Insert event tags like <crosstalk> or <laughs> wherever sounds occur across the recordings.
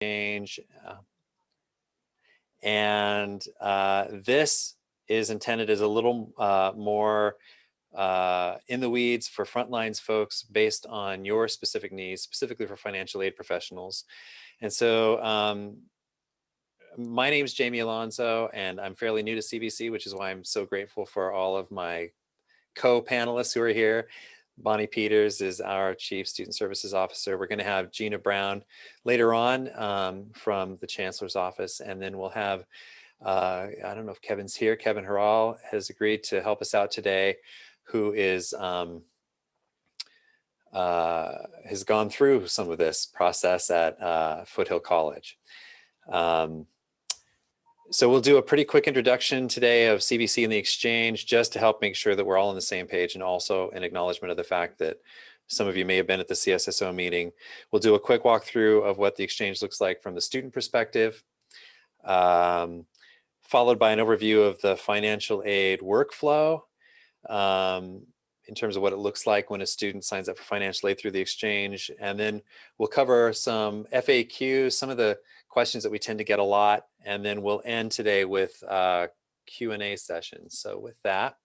exchange. Uh, and uh, this is intended as a little uh, more uh, in the weeds for frontlines folks based on your specific needs, specifically for financial aid professionals. And so um, my name is Jamie Alonso, and I'm fairly new to CVC, which is why I'm so grateful for all of my co-panelists who are here. Bonnie Peters is our Chief Student Services Officer. We're going to have Gina Brown later on um, from the Chancellor's Office, and then we'll have, uh, I don't know if Kevin's here, Kevin Harral has agreed to help us out today, who is um, uh, has gone through some of this process at uh, Foothill College. Um, so we'll do a pretty quick introduction today of CVC and the exchange just to help make sure that we're all on the same page and also an acknowledgement of the fact that some of you may have been at the CSSO meeting. We'll do a quick walkthrough of what the exchange looks like from the student perspective, um, followed by an overview of the financial aid workflow um, in terms of what it looks like when a student signs up for financial aid through the exchange. And then we'll cover some FAQs, some of the questions that we tend to get a lot, and then we'll end today with uh, Q&A sessions. So with that,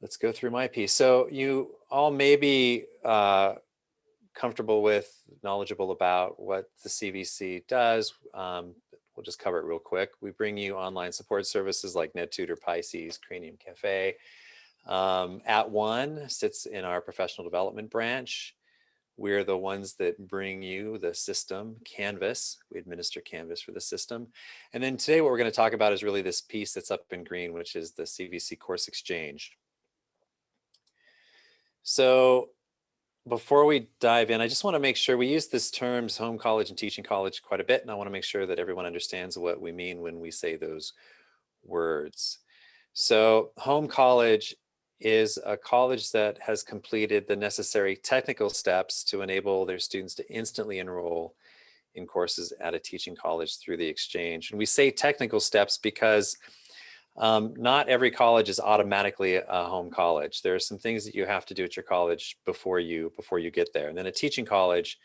let's go through my piece. So you all may be uh, comfortable with, knowledgeable about what the CVC does. Um, we'll just cover it real quick. We bring you online support services like NetTutor, Pisces, Cranium Cafe. Um, At One sits in our professional development branch. We're the ones that bring you the system, Canvas. We administer Canvas for the system. And then today what we're going to talk about is really this piece that's up in green, which is the CVC Course Exchange. So before we dive in, I just want to make sure we use this terms home college and teaching college quite a bit. And I want to make sure that everyone understands what we mean when we say those words. So home college is a college that has completed the necessary technical steps to enable their students to instantly enroll in courses at a teaching college through the exchange. And we say technical steps because um, not every college is automatically a home college. There are some things that you have to do at your college before you before you get there. And then a teaching college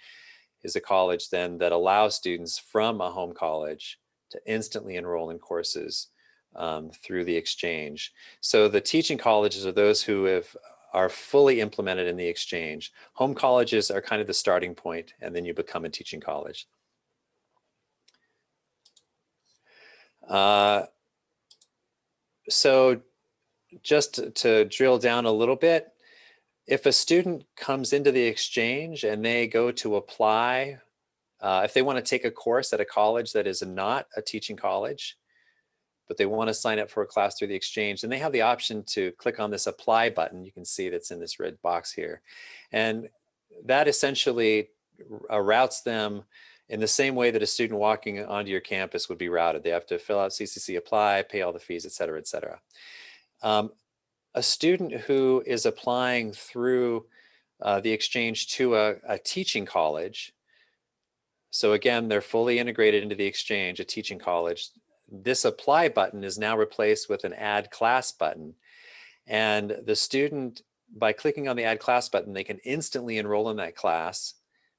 is a college then that allows students from a home college to instantly enroll in courses um, through the exchange. So the teaching colleges are those who have are fully implemented in the exchange. Home colleges are kind of the starting point and then you become a teaching college. Uh, so just to, drill down a little bit, if a student comes into the exchange and they go to apply, uh, if they want to take a course at a college that is not a teaching college, but they want to sign up for a class through the exchange and they have the option to click on this apply button you can see that's in this red box here. And that essentially uh, routes them in the same way that a student walking onto your campus would be routed. They have to fill out ccc apply pay all the fees et cetera et cetera. Um, a student who is applying through uh, the exchange to a, a teaching college so again, they're fully integrated into the exchange, a teaching college this apply button is now replaced with an add class button. And the student, by clicking on the add class button, they can instantly enroll in that class,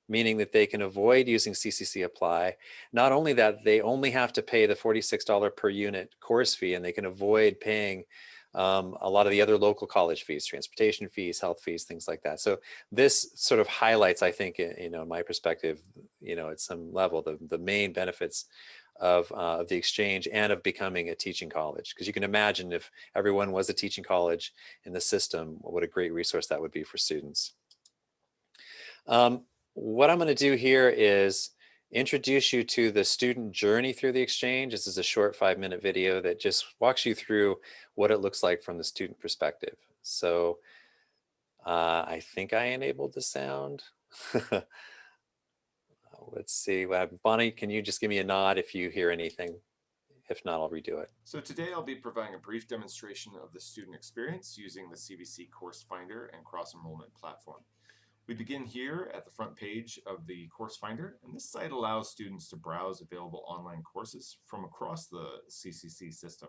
meaning that they can avoid using CCC apply. Not only that, they only have to pay the $46 per unit course fee and they can avoid paying um, a lot of the other local college fees, transportation fees, health fees, things like that. So this sort of highlights, I think, you know, my perspective, you know, at some level, the, the main benefits of, uh, of the exchange and of becoming a teaching college. Because you can imagine if everyone was a teaching college in the system, what a great resource that would be for students. Um, what I'm going to do here is introduce you to the student journey through the exchange. This is a short five minute video that just walks you through what it looks like from the student perspective. So uh, I think I enabled the sound. <laughs> let's see. Uh, Bonnie, can you just give me a nod if you hear anything? If not, I'll redo it. So today I'll be providing a brief demonstration of the student experience using the CVC Course Finder and Cross Enrollment platform. We begin here at the front page of the Course Finder, and this site allows students to browse available online courses from across the CCC system,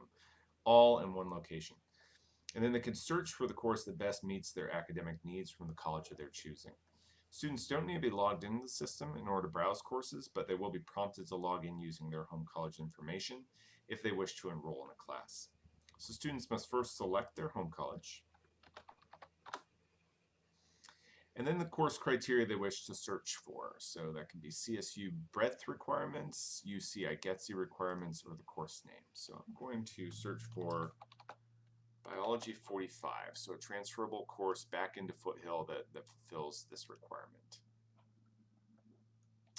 all in one location. And then they can search for the course that best meets their academic needs from the college of their choosing. Students don't need to be logged into the system in order to browse courses, but they will be prompted to log in using their home college information if they wish to enroll in a class. So students must first select their home college, and then the course criteria they wish to search for. So that can be CSU breadth requirements, UC IGETC requirements, or the course name. So I'm going to search for Biology 45, so a transferable course back into Foothill that, that fulfills this requirement.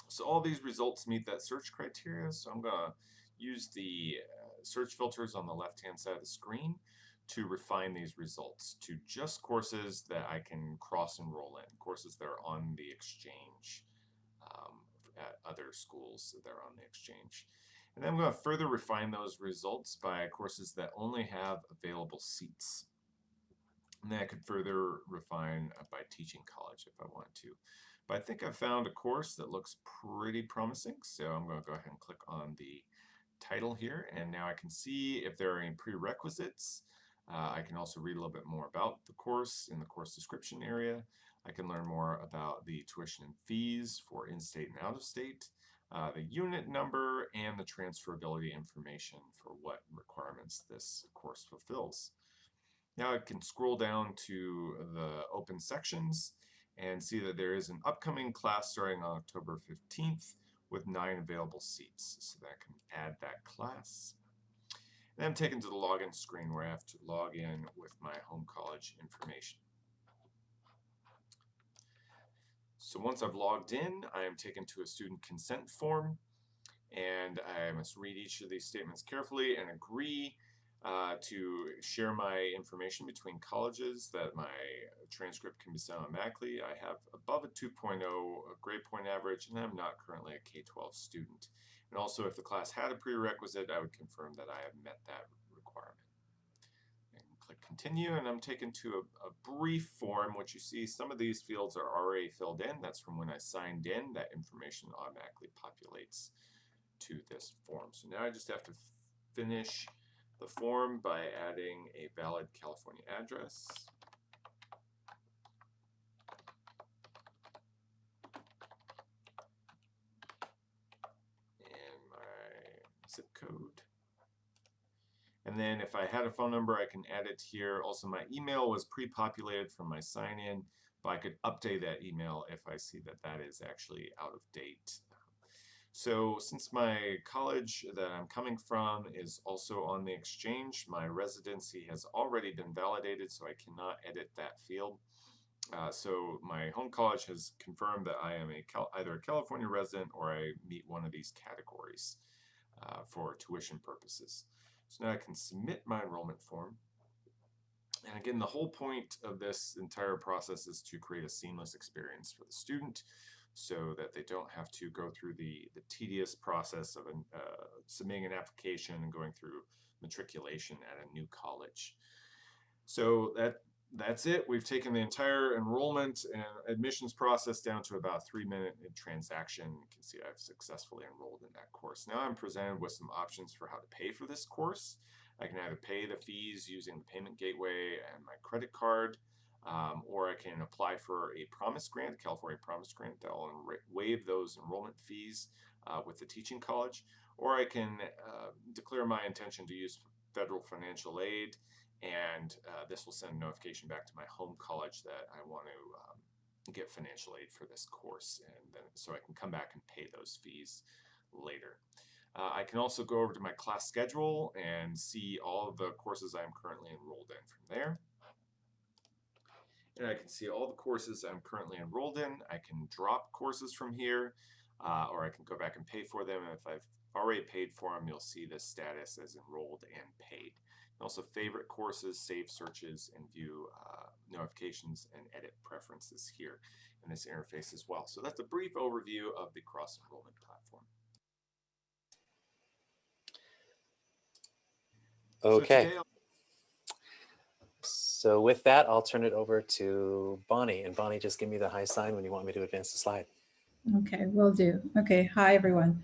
So all these results meet that search criteria, so I'm going to use the uh, search filters on the left-hand side of the screen to refine these results to just courses that I can cross enroll in, courses that are on the exchange um, at other schools that are on the exchange. And then I'm going to further refine those results by courses that only have available seats. And then I could further refine uh, by teaching college if I want to. But I think I've found a course that looks pretty promising, so I'm going to go ahead and click on the title here, and now I can see if there are any prerequisites uh, I can also read a little bit more about the course in the course description area. I can learn more about the tuition and fees for in-state and out-of-state, uh, the unit number, and the transferability information for what requirements this course fulfills. Now I can scroll down to the open sections and see that there is an upcoming class starting on October 15th with nine available seats. So that I can add that class. And I'm taken to the login screen where I have to log in with my home college information. So once I've logged in, I am taken to a student consent form and I must read each of these statements carefully and agree uh, to share my information between colleges that my transcript can be sent automatically. I have above a 2.0 grade point average and I'm not currently a K-12 student. And also if the class had a prerequisite, I would confirm that I have met that requirement. And click continue and I'm taken to a, a brief form which you see some of these fields are already filled in. That's from when I signed in. That information automatically populates to this form. So now I just have to finish the form by adding a valid California address. Zip code. And then if I had a phone number, I can add it here. Also, my email was pre-populated from my sign-in, but I could update that email if I see that that is actually out of date. So since my college that I'm coming from is also on the exchange, my residency has already been validated, so I cannot edit that field. Uh, so my home college has confirmed that I am a Cal either a California resident or I meet one of these categories uh, for tuition purposes. So now I can submit my enrollment form. And again, the whole point of this entire process is to create a seamless experience for the student so that they don't have to go through the, the tedious process of an, uh, submitting an application and going through matriculation at a new college. So that that's it. We've taken the entire enrollment and admissions process down to about three minute transaction. You can see I've successfully enrolled in that course. Now I'm presented with some options for how to pay for this course. I can either pay the fees using the payment gateway and my credit card, um, or I can apply for a promise grant, California promise grant that will waive those enrollment fees uh, with the teaching college, or I can uh, declare my intention to use federal financial aid and uh, this will send a notification back to my home college that I want to um, get financial aid for this course and then so I can come back and pay those fees later. Uh, I can also go over to my class schedule and see all of the courses I'm currently enrolled in from there. And I can see all the courses I'm currently enrolled in. I can drop courses from here uh, or I can go back and pay for them. And if I've already paid for them, you'll see the status as enrolled and paid also favorite courses, save searches, and view uh, notifications and edit preferences here in this interface as well. So that's a brief overview of the cross-enrollment platform. Okay. So, so with that, I'll turn it over to Bonnie. And Bonnie, just give me the high sign when you want me to advance the slide. Okay, will do. Okay, hi everyone.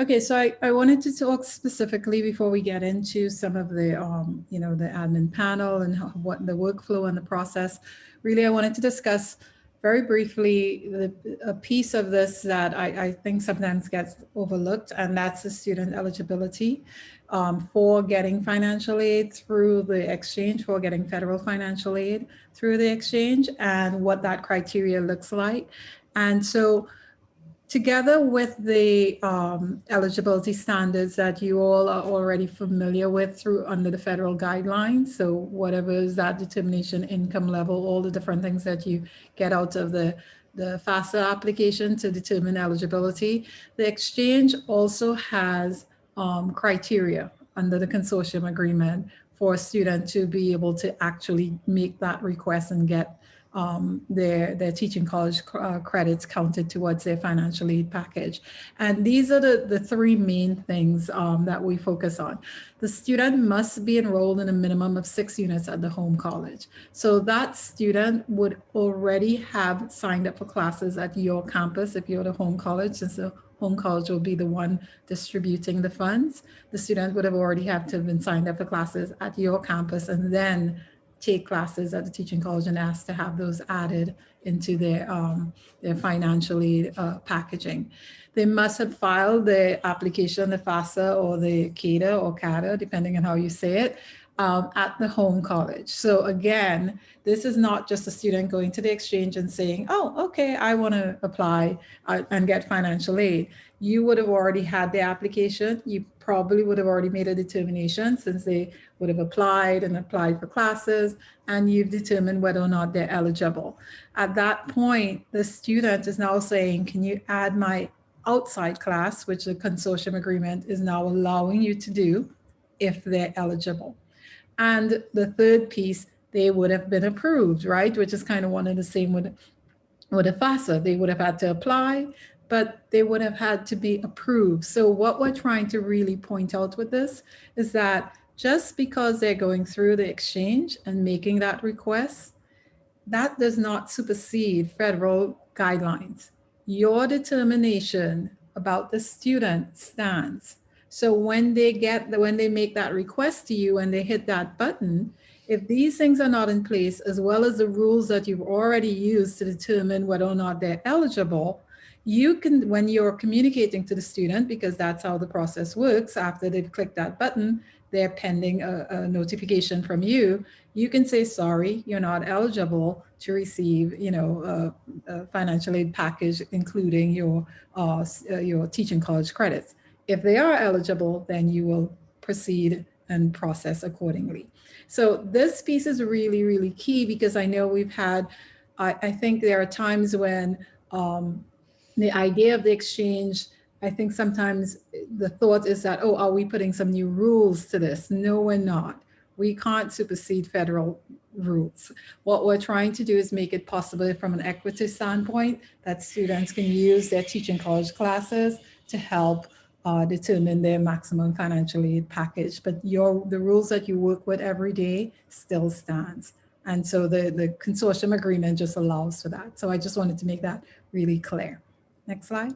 Okay, so I, I wanted to talk specifically before we get into some of the, um, you know, the admin panel and how, what the workflow and the process. Really, I wanted to discuss very briefly, the, a piece of this that I, I think sometimes gets overlooked, and that's the student eligibility um, for getting financial aid through the exchange, for getting federal financial aid through the exchange, and what that criteria looks like. And so together with the um, eligibility standards that you all are already familiar with through under the federal guidelines. So whatever is that determination income level, all the different things that you get out of the, the FAFSA application to determine eligibility. The exchange also has um, criteria under the consortium agreement for a student to be able to actually make that request and get um, their, their teaching college uh, credits counted towards their financial aid package. And these are the, the three main things um, that we focus on. The student must be enrolled in a minimum of six units at the home college. So that student would already have signed up for classes at your campus if you're the home college, the home college will be the one distributing the funds. The student would have already have to have been signed up for classes at your campus and then take classes at the teaching college and ask to have those added into their, um, their financial aid uh, packaging. They must have filed the application, the FAFSA or the CADA or CADA, depending on how you say it, um, at the home college. So again, this is not just a student going to the exchange and saying, oh, okay, I want to apply uh, and get financial aid. You would have already had the application. You probably would have already made a determination since they would have applied and applied for classes and you've determined whether or not they're eligible. At that point, the student is now saying, can you add my outside class, which the consortium agreement is now allowing you to do if they're eligible. And the third piece, they would have been approved, right? Which is kind of one of the same with, with a FAFSA. They would have had to apply, but they would have had to be approved. So what we're trying to really point out with this is that just because they're going through the exchange and making that request, that does not supersede federal guidelines. Your determination about the student stands. So when they get the, when they make that request to you and they hit that button, if these things are not in place, as well as the rules that you've already used to determine whether or not they're eligible, you can, when you're communicating to the student, because that's how the process works, after they've clicked that button, they're pending a, a notification from you, you can say, sorry, you're not eligible to receive, you know, a, a financial aid package, including your, uh, your teaching college credits. If they are eligible, then you will proceed and process accordingly. So this piece is really, really key because I know we've had, I, I think there are times when um, the idea of the exchange, I think sometimes the thought is that, oh, are we putting some new rules to this? No, we're not. We can't supersede federal rules. What we're trying to do is make it possible from an equity standpoint that students can use their teaching college classes to help uh, determine their maximum financial aid package. But your the rules that you work with every day still stands. And so the, the consortium agreement just allows for that. So I just wanted to make that really clear. Next slide.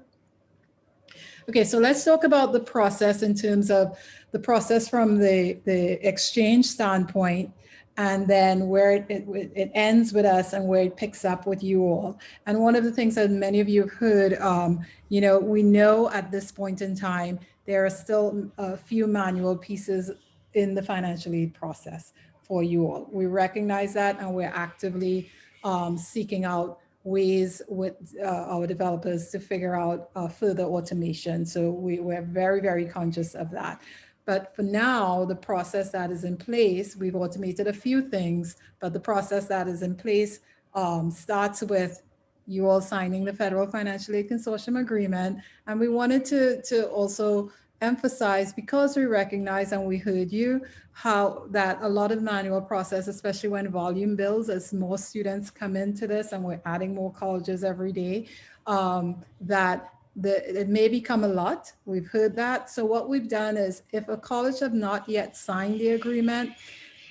Okay, so let's talk about the process in terms of the process from the, the exchange standpoint and then where it, it, it, ends with us and where it picks up with you all. And one of the things that many of you have heard, um, you know, we know at this point in time, there are still a few manual pieces in the financial aid process for you all. We recognize that and we're actively um, seeking out ways with uh, our developers to figure out uh, further automation. So we, we're very, very conscious of that. But for now, the process that is in place, we've automated a few things, but the process that is in place um, starts with you all signing the Federal Financial Aid Consortium Agreement. And we wanted to, to also emphasize, because we recognize and we heard you, how that a lot of manual process, especially when volume builds, as more students come into this and we're adding more colleges every day, um, that the, it may become a lot. We've heard that. So what we've done is if a college have not yet signed the agreement,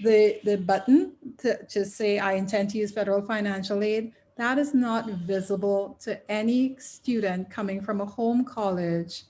the, the button to, to say, I intend to use federal financial aid, that is not visible to any student coming from a home college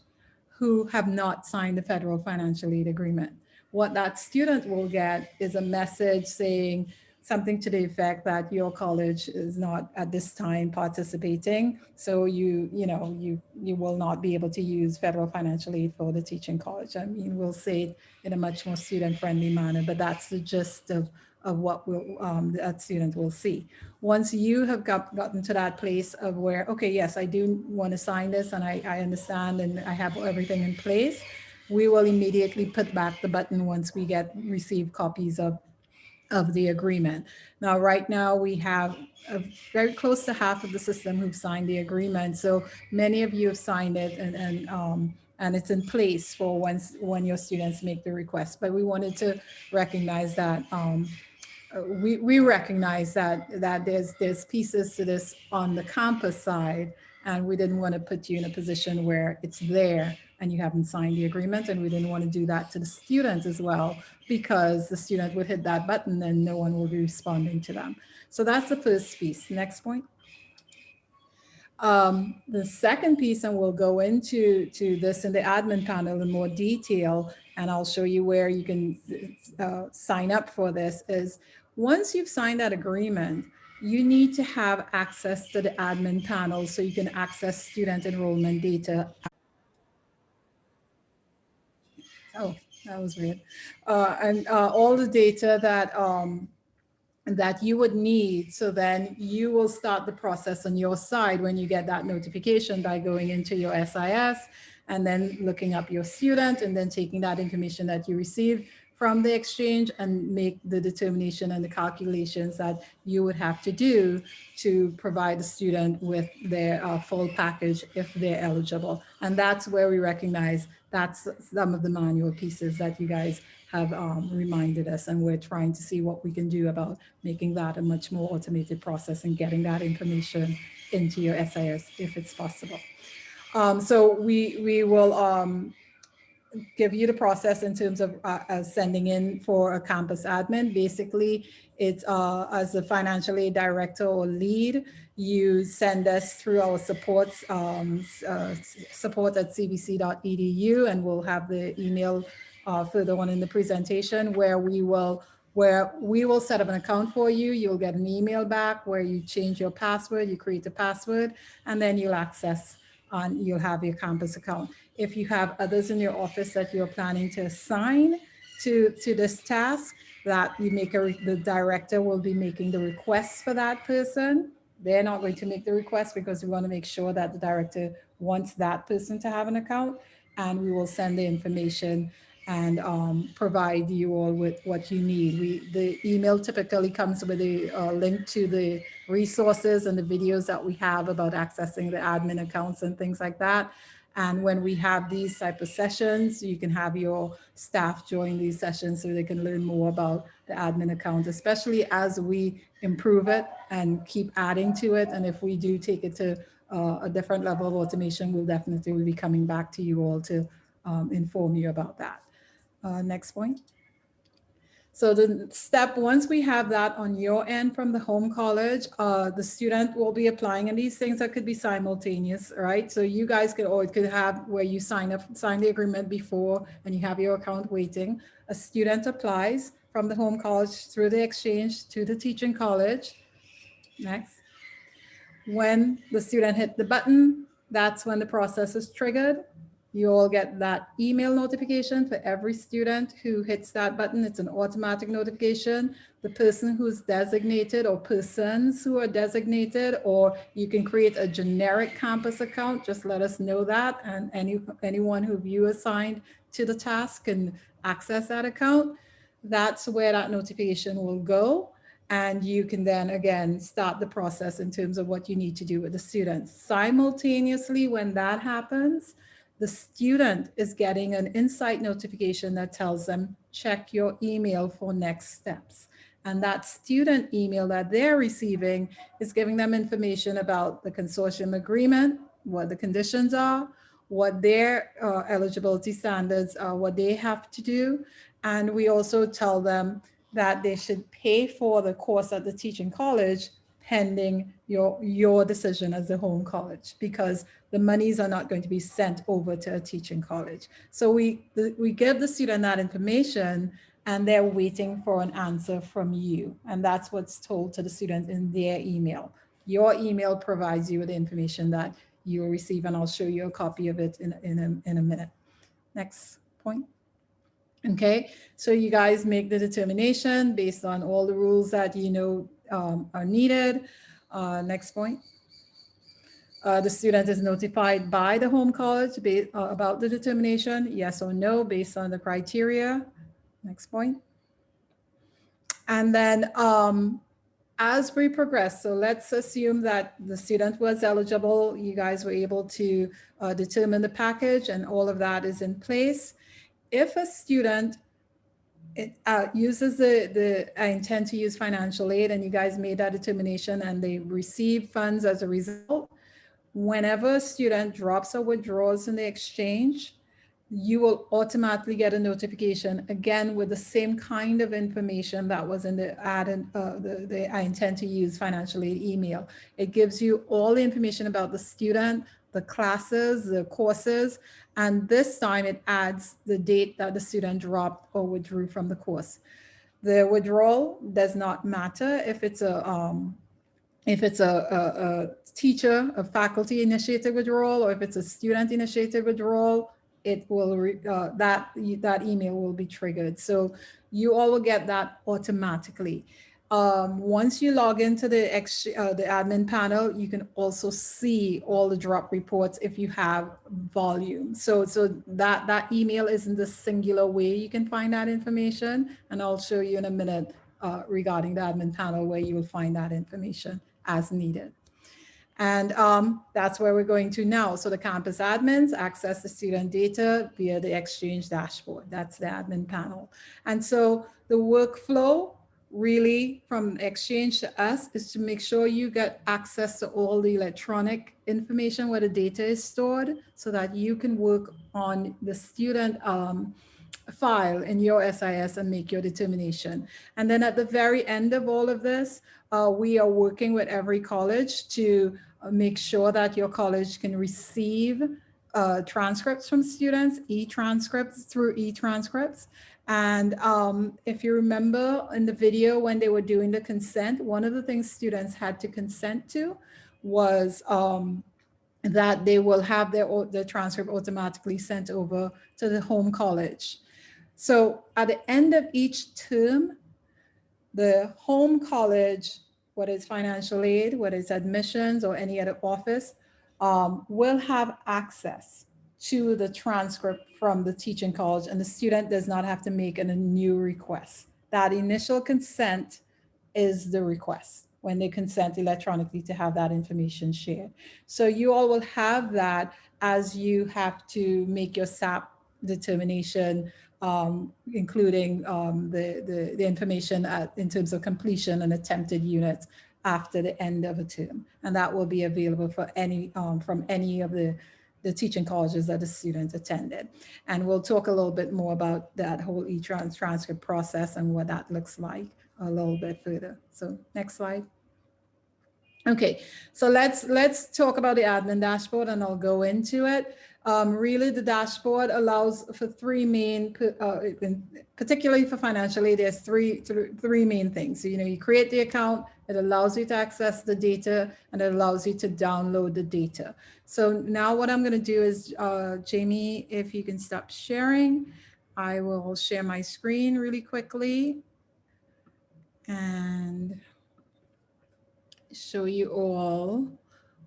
who have not signed the federal financial aid agreement. What that student will get is a message saying, something to the effect that your college is not at this time participating. So you, you know, you, you will not be able to use federal financial aid for the teaching college. I mean, we'll say it in a much more student-friendly manner, but that's the gist of, of what will, um, that student will see. Once you have got, gotten to that place of where, okay, yes, I do want to sign this and I, I understand and I have everything in place, we will immediately put back the button once we get receive copies of of the agreement. Now, right now, we have a very close to half of the system who've signed the agreement. So many of you have signed it and, and, um, and it's in place for once when your students make the request. But we wanted to recognize that um, we, we recognize that, that there's, there's pieces to this on the campus side, and we didn't want to put you in a position where it's there and you haven't signed the agreement. And we didn't want to do that to the students as well, because the student would hit that button and no one will be responding to them. So that's the first piece. Next point. Um, the second piece, and we'll go into to this in the admin panel in more detail, and I'll show you where you can uh, sign up for this, is once you've signed that agreement, you need to have access to the admin panel so you can access student enrollment data Oh, that was weird. Uh, and uh, all the data that um, that you would need. So then you will start the process on your side when you get that notification by going into your SIS and then looking up your student and then taking that information that you received from the exchange and make the determination and the calculations that you would have to do to provide the student with their uh, full package if they're eligible. And that's where we recognize that's some of the manual pieces that you guys have um, reminded us and we're trying to see what we can do about making that a much more automated process and getting that information into your SIS if it's possible. Um, so we, we will um, give you the process in terms of uh, uh, sending in for a campus admin. Basically, it's uh, as a financial aid director or lead, you send us through our supports, um, uh, support at cvc.edu, and we'll have the email uh, further on in the presentation where we will where we will set up an account for you. You'll get an email back where you change your password, you create a password, and then you'll access on, you'll have your campus account if you have others in your office that you're planning to assign to, to this task, that you make a, the director will be making the requests for that person. They're not going to make the request because we want to make sure that the director wants that person to have an account and we will send the information and um, provide you all with what you need. We, the email typically comes with a uh, link to the resources and the videos that we have about accessing the admin accounts and things like that. And when we have these type of sessions, you can have your staff join these sessions so they can learn more about the admin account, especially as we improve it and keep adding to it. And if we do take it to uh, a different level of automation, we'll definitely be coming back to you all to um, inform you about that. Uh, next point. So the step, once we have that on your end from the home college, uh, the student will be applying and these things that could be simultaneous, right? So you guys could, or it could have where you sign up, sign the agreement before and you have your account waiting. A student applies from the home college through the exchange to the teaching college. Next. When the student hit the button, that's when the process is triggered You'll get that email notification for every student who hits that button. It's an automatic notification. The person who's designated or persons who are designated, or you can create a generic campus account. Just let us know that. And any, anyone who you assigned to the task can access that account. That's where that notification will go. And you can then again start the process in terms of what you need to do with the students. Simultaneously, when that happens, the student is getting an insight notification that tells them, check your email for next steps. And that student email that they're receiving is giving them information about the consortium agreement, what the conditions are, what their uh, eligibility standards are, what they have to do. And we also tell them that they should pay for the course at the teaching college pending your, your decision as a home college because the monies are not going to be sent over to a teaching college. So we, the, we give the student that information and they're waiting for an answer from you. And that's what's told to the student in their email. Your email provides you with the information that you'll receive, and I'll show you a copy of it in, in, a, in a minute. Next point. Okay, so you guys make the determination based on all the rules that you know um, are needed. Uh, next point. Uh, the student is notified by the home college uh, about the determination, yes or no, based on the criteria. Next point. And then um, as we progress, so let's assume that the student was eligible, you guys were able to uh, determine the package and all of that is in place. If a student it, uh, uses the, the, I intend to use financial aid and you guys made that determination and they receive funds as a result, whenever a student drops or withdraws in the exchange, you will automatically get a notification again with the same kind of information that was in the ad and uh, the, the I intend to use financial aid email. It gives you all the information about the student, the classes, the courses, and this time it adds the date that the student dropped or withdrew from the course. The withdrawal does not matter if it's a um, if it's a, a, a teacher, a faculty initiated withdrawal, or if it's a student initiated withdrawal, it will, re- uh, that, that email will be triggered. So you all will get that automatically. Um, once you log into the ex, uh, the admin panel, you can also see all the drop reports if you have volume. So, so that, that email isn't the singular way you can find that information. And I'll show you in a minute uh, regarding the admin panel where you will find that information as needed. And um, that's where we're going to now. So the campus admins access the student data via the Exchange dashboard. That's the admin panel. And so the workflow really from Exchange to us is to make sure you get access to all the electronic information where the data is stored so that you can work on the student um, file in your SIS and make your determination. And then at the very end of all of this, uh, we are working with every college to uh, make sure that your college can receive uh, transcripts from students, e-transcripts through e-transcripts. And um, if you remember in the video when they were doing the consent, one of the things students had to consent to was um, that they will have their, their transcript automatically sent over to the home college. So at the end of each term, the home college, whether it's financial aid, whether it's admissions or any other office, um, will have access to the transcript from the teaching college and the student does not have to make a new request. That initial consent is the request when they consent electronically to have that information shared. So you all will have that as you have to make your SAP determination um, including um, the, the, the, information at, in terms of completion and attempted units after the end of a term. And that will be available for any um, from any of the, the teaching colleges that the student attended. And we'll talk a little bit more about that whole e-trans transcript process and what that looks like a little bit further. So next slide. Okay, so let's let's talk about the admin dashboard and I'll go into it. Um, really, the dashboard allows for three main, uh, particularly for financial aid, there's three, three main things. So, you know, you create the account, it allows you to access the data, and it allows you to download the data. So now what I'm going to do is, uh, Jamie, if you can stop sharing, I will share my screen really quickly and show you all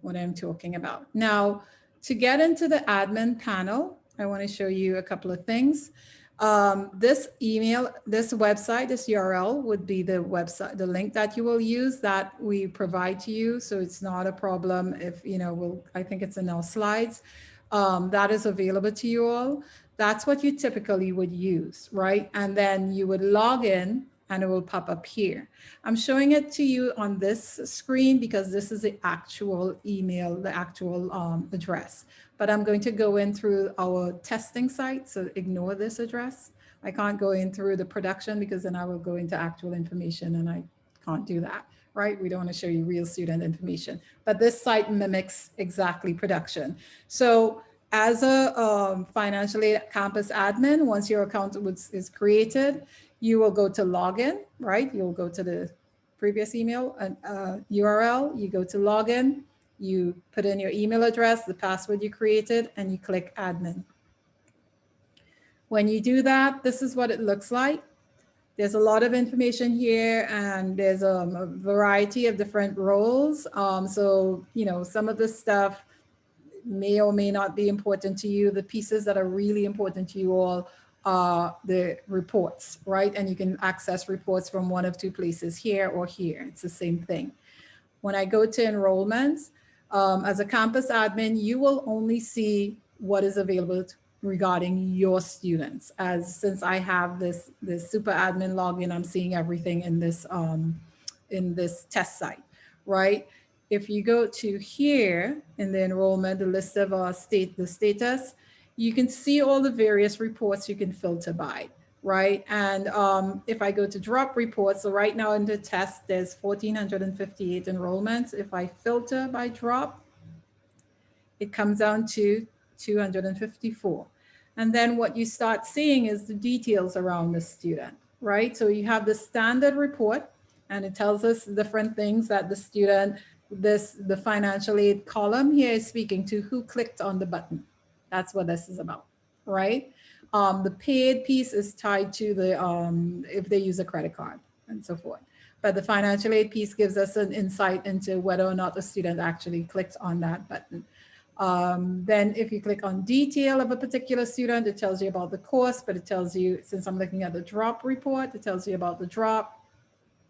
what I'm talking about. Now, to get into the admin panel, I want to show you a couple of things. Um, this email, this website, this URL would be the website, the link that you will use that we provide to you. So it's not a problem if, you know, we'll, I think it's in our slides. Um, that is available to you all. That's what you typically would use, right? And then you would log in and it will pop up here. I'm showing it to you on this screen because this is the actual email, the actual um, address. But I'm going to go in through our testing site, so ignore this address. I can't go in through the production because then I will go into actual information and I can't do that, right? We don't want to show you real student information. But this site mimics exactly production. So as a um, financial aid campus admin, once your account was, is created, you will go to login, right? You'll go to the previous email and uh, URL, you go to login, you put in your email address, the password you created, and you click admin. When you do that, this is what it looks like. There's a lot of information here and there's um, a variety of different roles. Um, so, you know, some of the stuff may or may not be important to you. The pieces that are really important to you all are the reports, right? And you can access reports from one of two places here or here. It's the same thing. When I go to enrollments, um, as a campus admin, you will only see what is available regarding your students. As since I have this, this super admin login, I'm seeing everything in this, um, in this test site, right? If you go to here in the enrollment, the list of uh, state, the status, you can see all the various reports you can filter by, right? And um, if I go to drop reports, so right now in the test, there's 1,458 enrollments. If I filter by drop, it comes down to 254. And then what you start seeing is the details around the student, right? So you have the standard report and it tells us different things that the student, this, the financial aid column here is speaking to who clicked on the button. That's what this is about, right? Um, the paid piece is tied to the, um, if they use a credit card and so forth. But the financial aid piece gives us an insight into whether or not the student actually clicked on that button. Um, then if you click on detail of a particular student, it tells you about the course, but it tells you, since I'm looking at the drop report, it tells you about the drop.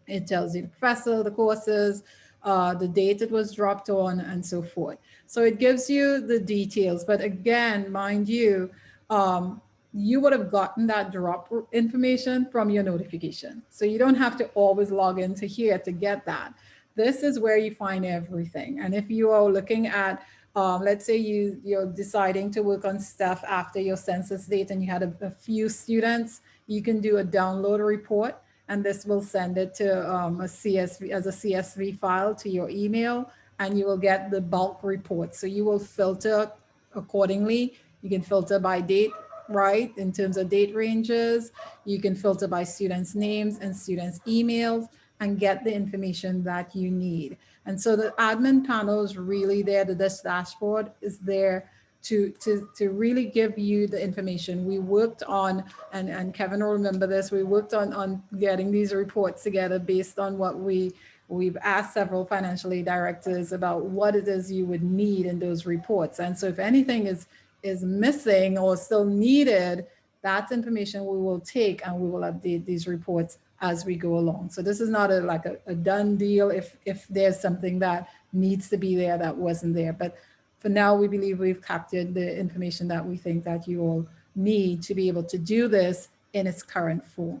It tells you the professor, the courses, uh, the date it was dropped on and so forth. So it gives you the details, but again, mind you, um, you would have gotten that drop information from your notification. So you don't have to always log into here to get that. This is where you find everything. And if you are looking at um, let's say you, you're deciding to work on stuff after your census date and you had a, a few students, you can do a download report and this will send it to um, a CSV as a CSV file to your email and you will get the bulk report. So you will filter accordingly. You can filter by date, right? In terms of date ranges, you can filter by students' names and students' emails and get the information that you need. And so the admin panel is really there, the this dashboard is there to, to, to really give you the information. We worked on, and, and Kevin will remember this, we worked on, on getting these reports together based on what we, we've asked several financial aid directors about what it is you would need in those reports. And so if anything is, is missing or still needed, that's information we will take and we will update these reports as we go along. So this is not a like a, a, done deal if if there's something that needs to be there that wasn't there. But for now, we believe we've captured the information that we think that you all need to be able to do this in its current form.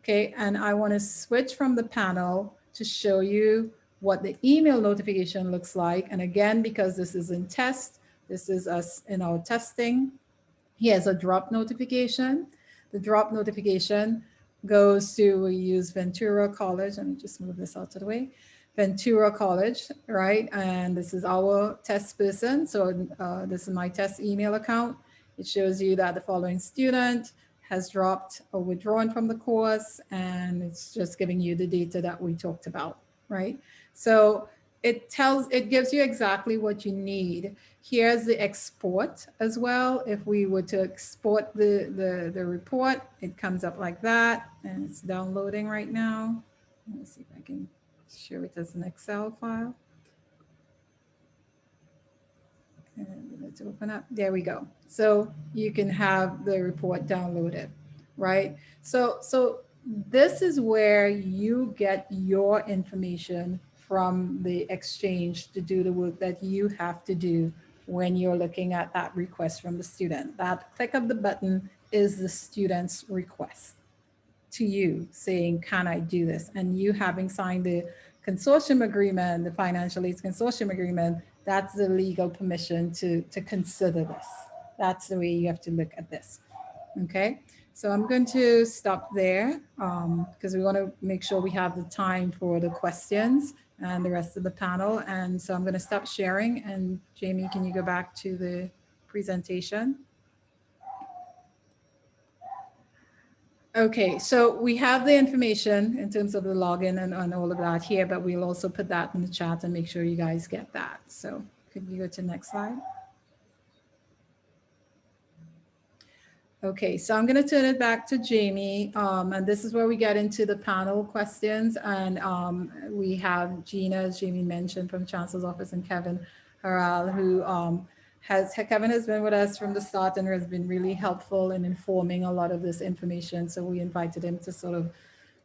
Okay, and I want to switch from the panel to show you what the email notification looks like. And again, because this is in test, this is us in our testing. Here's a drop notification. The drop notification goes to, we use Ventura College. Let me just move this out of the way. Ventura College, right? And this is our test person. So uh, this is my test email account. It shows you that the following student has dropped or withdrawn from the course, and it's just giving you the data that we talked about, right? So it tells, it gives you exactly what you need. Here's the export as well. If we were to export the, the, the report, it comes up like that and it's downloading right now. Let's see if I can show it as an Excel file. And let's open up. There we go. So you can have the report downloaded, right? So, so this is where you get your information from the exchange to do the work that you have to do when you're looking at that request from the student. That click of the button is the student's request to you saying, can I do this? And you having signed the consortium agreement, the financial aids consortium agreement, that's the legal permission to, to consider this. That's the way you have to look at this. Okay, so I'm going to stop there because um, we want to make sure we have the time for the questions and the rest of the panel. And so I'm going to stop sharing. And Jamie, can you go back to the presentation. Okay, so we have the information in terms of the login and, and all of that here, but we'll also put that in the chat and make sure you guys get that. So could we go to next slide? Okay, so I'm going to turn it back to Jamie, um, and this is where we get into the panel questions. And um, we have Gina, as Jamie mentioned, from Chancellor's Office, and Kevin Harral, who um, has Kevin has been with us from the start and has been really helpful in informing a lot of this information. So we invited him to sort of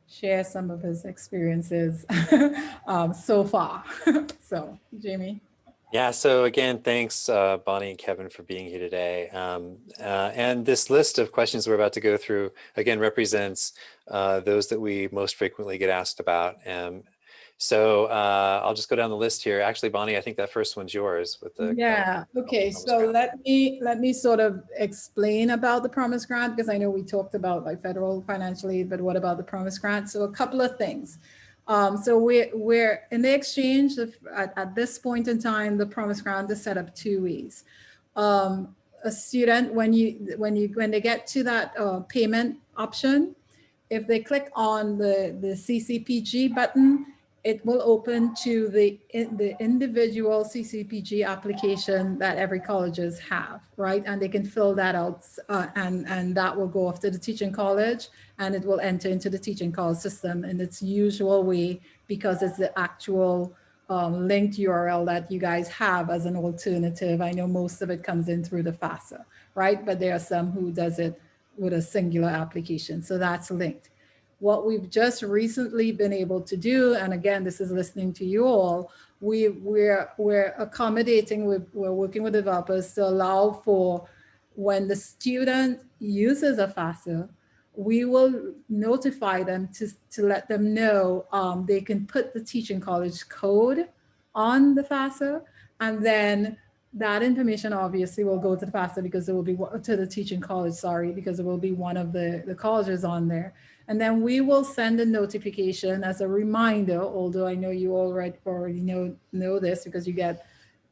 share some of his experiences <laughs> um, so far. <laughs> so, Jamie. Yeah, so again, thanks, uh, Bonnie and Kevin, for being here today. Um, uh, and this list of questions we're about to go through, again, represents uh, those that we most frequently get asked about. Um, so uh, I'll just go down the list here. Actually, Bonnie, I think that first one's yours with the yeah. Okay, so grant. let me let me sort of explain about the Promise Grant because I know we talked about like federal financial aid, but what about the Promise Grant? So a couple of things. Um, so we're, we're in the exchange of, at, at, this point in time, the Promise Grant is set up two ways. Um, a student, when you when you when they get to that uh, payment option, if they click on the the CCPG button, it will open to the, the individual CCPG application that every colleges have, right? And they can fill that out uh, and, and that will go off to the teaching college and it will enter into the teaching college system in its usual way because it's the actual um, linked URL that you guys have as an alternative. I know most of it comes in through the FAFSA, right? But there are some who does it with a singular application. So that's linked what we've just recently been able to do, and again, this is listening to you all, we, we're, we're accommodating, we're, we're working with developers to allow for when the student uses a FAFSA, we will notify them to, to let them know um, they can put the teaching college code on the FAFSA and then that information obviously will go to the FAFSA because it will be to the teaching college, sorry, because it will be one of the, the colleges on there. And then we will send a notification as a reminder, although I know you already already know know this because you get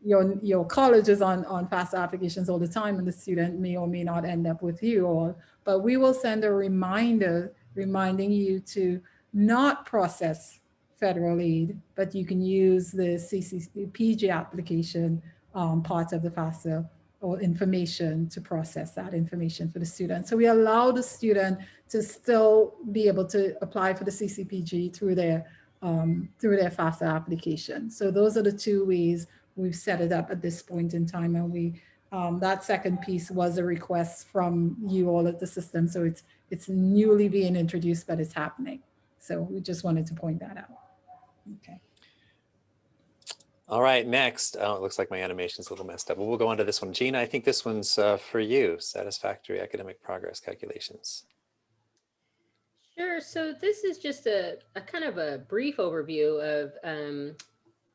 your your colleges on on FAFSA applications all the time and the student may or may not end up with you all, but we will send a reminder reminding you to not process federal aid, but you can use the CCPG application um, part of the FAFSA or information to process that information for the student. So we allow the student to still be able to apply for the CCPG through their um, through their FAFSA application. So those are the two ways we've set it up at this point in time. And we um, that second piece was a request from you all at the system. So it's it's newly being introduced, but it's happening. So we just wanted to point that out. Okay. All right, next. Oh, it looks like my animation's a little messed up, but we'll go on to this one. Gina, I think this one's uh, for you, satisfactory academic progress calculations. Sure. So this is just a, a kind of a brief overview of um,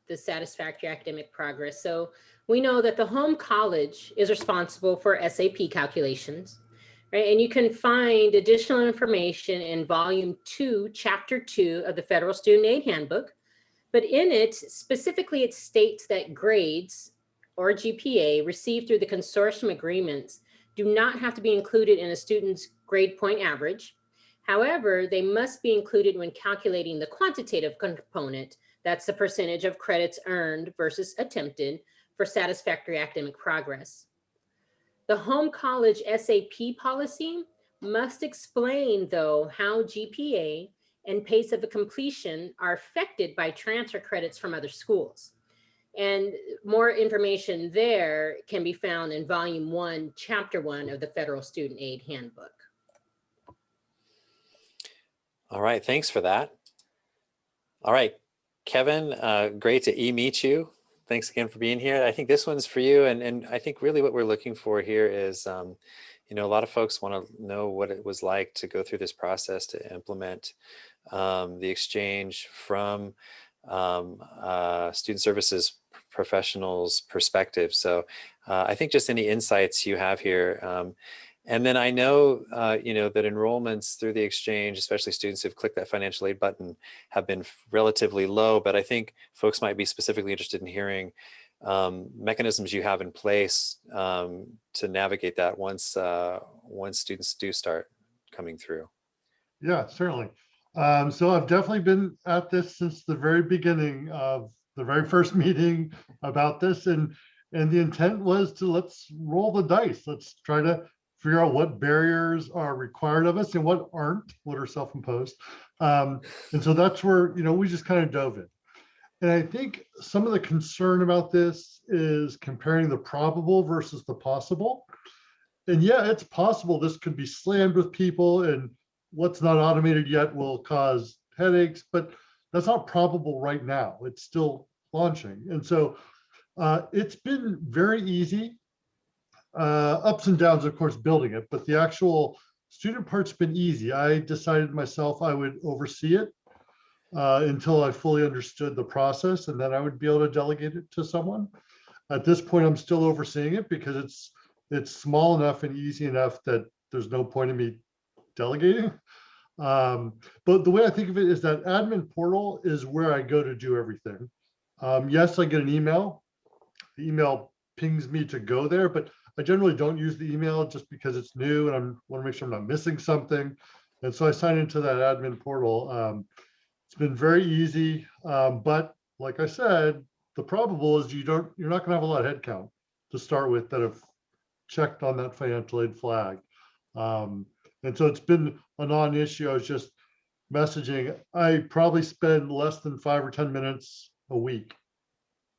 the satisfactory academic progress. So we know that the home college is responsible for SAP calculations, right? And you can find additional information in volume two, chapter two of the Federal Student Aid Handbook, but in it, specifically, it states that grades or GPA received through the consortium agreements do not have to be included in a student's grade point average. However, they must be included when calculating the quantitative component, that's the percentage of credits earned versus attempted for satisfactory academic progress. The home college SAP policy must explain, though, how GPA and pace of completion are affected by transfer credits from other schools. And more information there can be found in volume one, chapter one of the Federal Student Aid Handbook. All right, thanks for that. All right, Kevin, uh, great to e-meet you. Thanks again for being here. I think this one's for you. And, and I think really what we're looking for here is, um, you know, a lot of folks want to know what it was like to go through this process to implement um, the exchange from um, uh, student services professionals perspective. So uh, I think just any insights you have here. And then I know, uh, you know, that enrollments through the exchange, especially students who've clicked that financial aid button, have been relatively low. But I think folks might be specifically interested in hearing um, mechanisms you have in place um, to navigate that once uh, once students do start coming through. Yeah, certainly. Um, so I've definitely been at this since the very beginning of the very first <laughs> meeting about this and and the intent was to let's roll the dice. Let's try to figure out what barriers are required of us and what aren't, what are self-imposed. Um, and so that's where, you know, we just kind of dove in. And I think some of the concern about this is comparing the probable versus the possible. And yeah, it's possible this could be slammed with people and what's not automated yet will cause headaches, but that's not probable right now. It's still launching. And so uh, it's been very easy. Uh, ups and downs, of course, building it, but the actual student part's been easy. I decided myself I would oversee it uh, until I fully understood the process, and then I would be able to delegate it to someone. At this point, I'm still overseeing it because it's it's small enough and easy enough that there's no point in me delegating. Um, but the way I think of it is that admin portal is where I go to do everything. Um, yes, I get an email. The email pings me to go there, but I generally don't use the email just because it's new and I want to make sure I'm not missing something. And so I sign into that admin portal. Um, it's been very easy, um, but like I said, the probable is you don't, you're not going to have a lot of headcount to start with that have checked on that financial aid flag. Um, and so it's been a non-issue. I was just messaging. I probably spend less than five or 10 minutes a week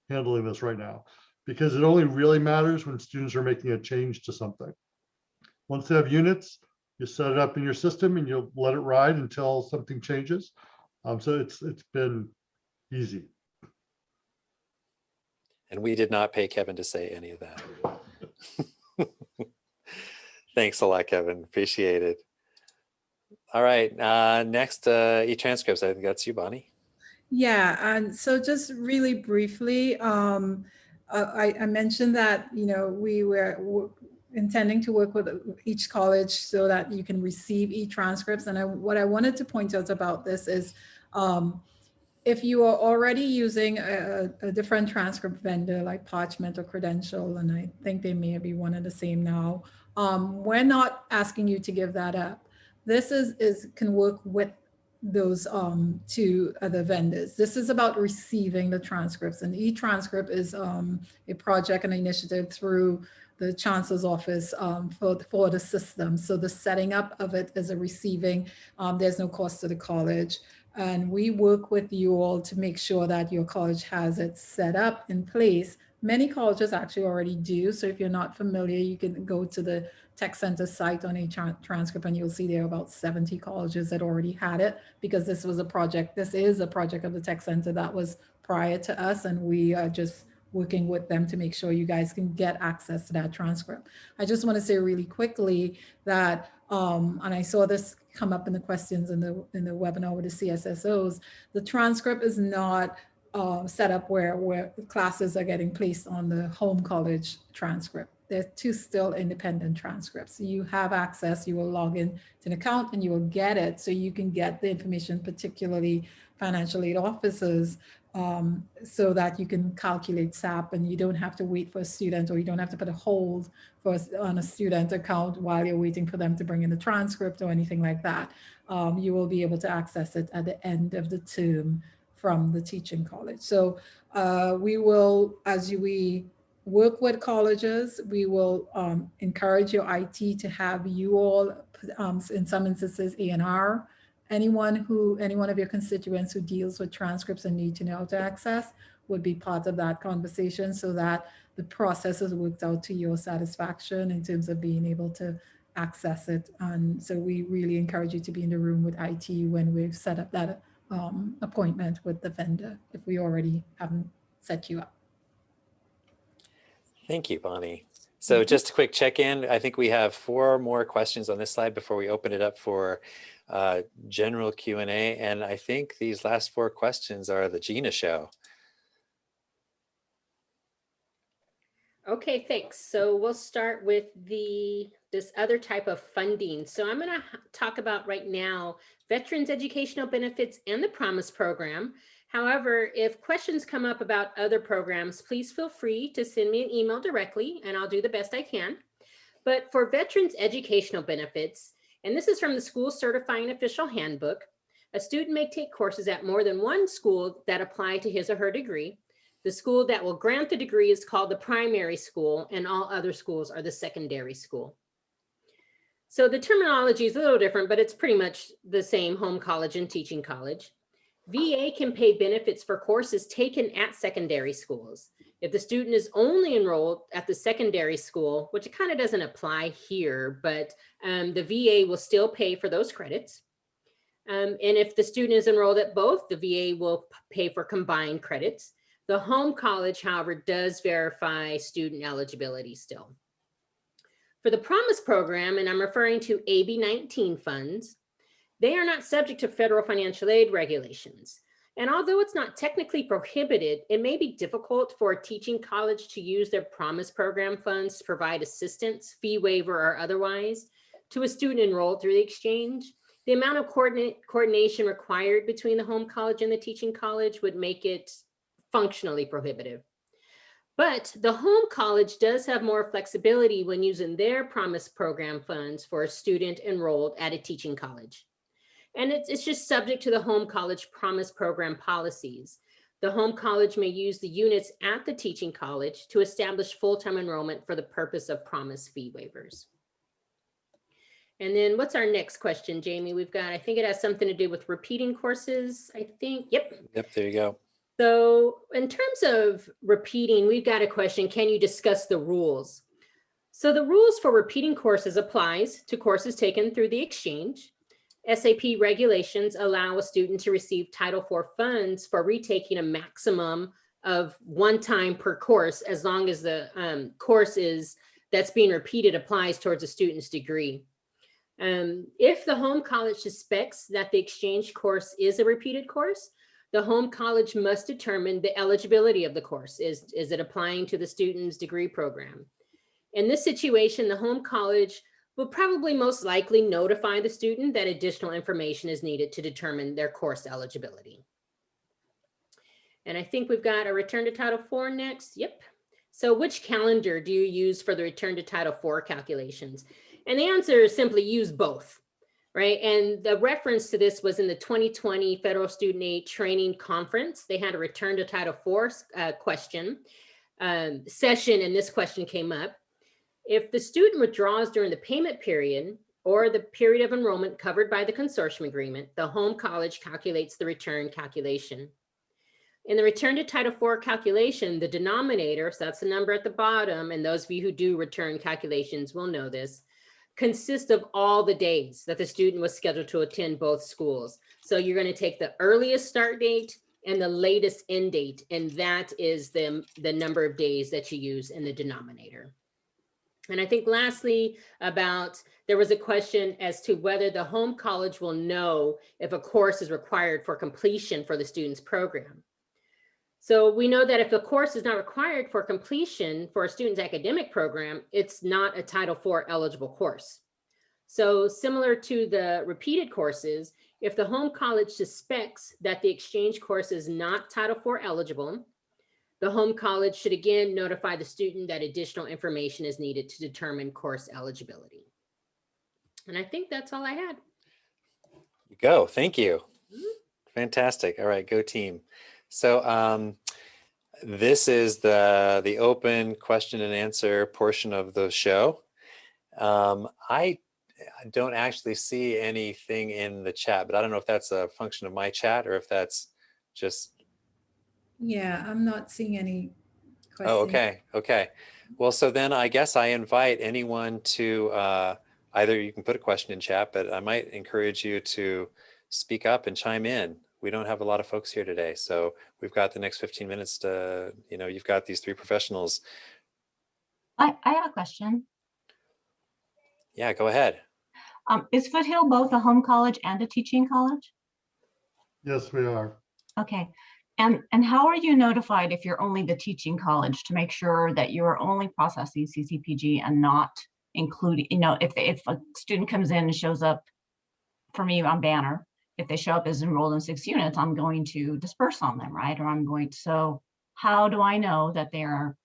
handling this right now because it only really matters when students are making a change to something. Once they have units, you set it up in your system and you'll let it ride until something changes. Um, so it's it's been easy. And we did not pay Kevin to say any of that. <laughs> Thanks a lot, Kevin. Appreciate it. All right, uh, next uh, e-transcripts. I think that's you, Bonnie. Yeah, and so just really briefly, um, uh, I, I mentioned that, you know, we were intending to work with each college so that you can receive e-transcripts. And I, what I wanted to point out about this is um, if you are already using a, a, different transcript vendor like Parchment or Credential, and I think they may be one and the same now, um, we're not asking you to give that up. This is, is can work with those um, to other vendors. This is about receiving the transcripts and e-transcript is um, a project and initiative through the chancellor's office um, for, for the system. So the setting up of it is a receiving, um, there's no cost to the college. And we work with you all to make sure that your college has it set up in place. Many colleges actually already do. So if you're not familiar, you can go to the Tech Center site on a tra transcript and you'll see there are about 70 colleges that already had it because this was a project, this is a project of the Tech Center that was prior to us and we are just working with them to make sure you guys can get access to that transcript. I just want to say really quickly that, um, and I saw this come up in the questions in the in the webinar with the CSSOs, the transcript is not uh, set up where, where classes are getting placed on the home college transcript they're two still independent transcripts. You have access, you will log in to an account and you will get it. So you can get the information, particularly financial aid officers, um, so that you can calculate SAP and you don't have to wait for a student or you don't have to put a hold for on a student account while you're waiting for them to bring in the transcript or anything like that. Um, you will be able to access it at the end of the term from the teaching college. So uh, we will, as we work with colleges. We will um, encourage your IT to have you all, um, in some instances, ANR. Anyone who, any one of your constituents who deals with transcripts and need to know how to access would be part of that conversation so that the process is worked out to your satisfaction in terms of being able to access it. And so we really encourage you to be in the room with IT when we've set up that um, appointment with the vendor, if we already haven't set you up. Thank you, Bonnie. So mm -hmm. just a quick check-in. I think we have four more questions on this slide before we open it up for uh, general Q&A. And I think these last four questions are the Gina show. Okay, thanks. So we'll start with the this other type of funding. So I'm going to talk about right now veterans educational benefits and the promise program However, if questions come up about other programs, please feel free to send me an email directly and I'll do the best I can. But for veterans educational benefits, and this is from the school certifying official handbook, a student may take courses at more than one school that apply to his or her degree. The school that will grant the degree is called the primary school and all other schools are the secondary school. So the terminology is a little different, but it's pretty much the same home college and teaching college. VA can pay benefits for courses taken at secondary schools. If the student is only enrolled at the secondary school, which it kind of doesn't apply here, but um, the VA will still pay for those credits. Um, and if the student is enrolled at both, the VA will pay for combined credits. The home college, however, does verify student eligibility still. For the Promise program, and I'm referring to AB 19 funds, they are not subject to federal financial aid regulations. And although it's not technically prohibited, it may be difficult for a teaching college to use their Promise program funds to provide assistance, fee waiver or otherwise, to a student enrolled through the exchange. The amount of coordination required between the home college and the teaching college would make it functionally prohibitive. But the home college does have more flexibility when using their Promise program funds for a student enrolled at a teaching college. And it's, it's just subject to the home college Promise program policies. The home college may use the units at the teaching college to establish full-time enrollment for the purpose of Promise fee waivers. And then what's our next question, Jamie? We've got, I think it has something to do with repeating courses, I think. Yep. Yep, there you go. So in terms of repeating, we've got a question. Can you discuss the rules? So the rules for repeating courses applies to courses taken through the exchange. SAP regulations allow a student to receive Title IV funds for retaking a maximum of one time per course, as long as the um, course is that's being repeated applies towards a student's degree. Um, if the home college suspects that the exchange course is a repeated course, the home college must determine the eligibility of the course. Is, is it applying to the student's degree program? In this situation, the home college will probably most likely notify the student that additional information is needed to determine their course eligibility. And I think we've got a return to Title IV next. Yep. So which calendar do you use for the return to Title IV calculations? And the answer is simply use both, right? And the reference to this was in the 2020 Federal Student Aid Training Conference. They had a return to Title IV uh, question um, session, and this question came up. If the student withdraws during the payment period or the period of enrollment covered by the consortium agreement, the home college calculates the return calculation. In the return to Title IV calculation, the denominator, so that's the number at the bottom, and those of you who do return calculations will know this, consists of all the days that the student was scheduled to attend both schools. So you're going to take the earliest start date and the latest end date, and that is the, the number of days that you use in the denominator. And I think lastly about there was a question as to whether the home college will know if a course is required for completion for the student's program. So we know that if a course is not required for completion for a student's academic program, it's not a Title IV eligible course. So similar to the repeated courses, if the home college suspects that the exchange course is not Title IV eligible, the home college should again notify the student that additional information is needed to determine course eligibility. And I think that's all I had. You go. Thank you. Mhm. Fantastic. All right, go team. So um, this is the the open question and answer portion of the show. Um, I don't actually see anything in the chat, but I don't know if that's a function of my chat or if that's just Yeah, I'm not seeing any questions. Oh, okay, okay. Well, so then I guess I invite anyone to uh, either you can put a question in chat, but I might encourage you to speak up and chime in. We don't have a lot of folks here today, so we've got the next 15 minutes to, you know, you've got these three professionals. I, I have a question. Yeah, go ahead. Um, is Foothill both a home college and a teaching college? Yes, we are. Okay. And, and how are you notified if you're only the teaching college to make sure that you are only processing CCPG and not including, you know, if, if a student comes in and shows up for me on Banner if they show up as enrolled in six units, I'm going to disperse on them, right? Or I'm going to, so how do I know that they're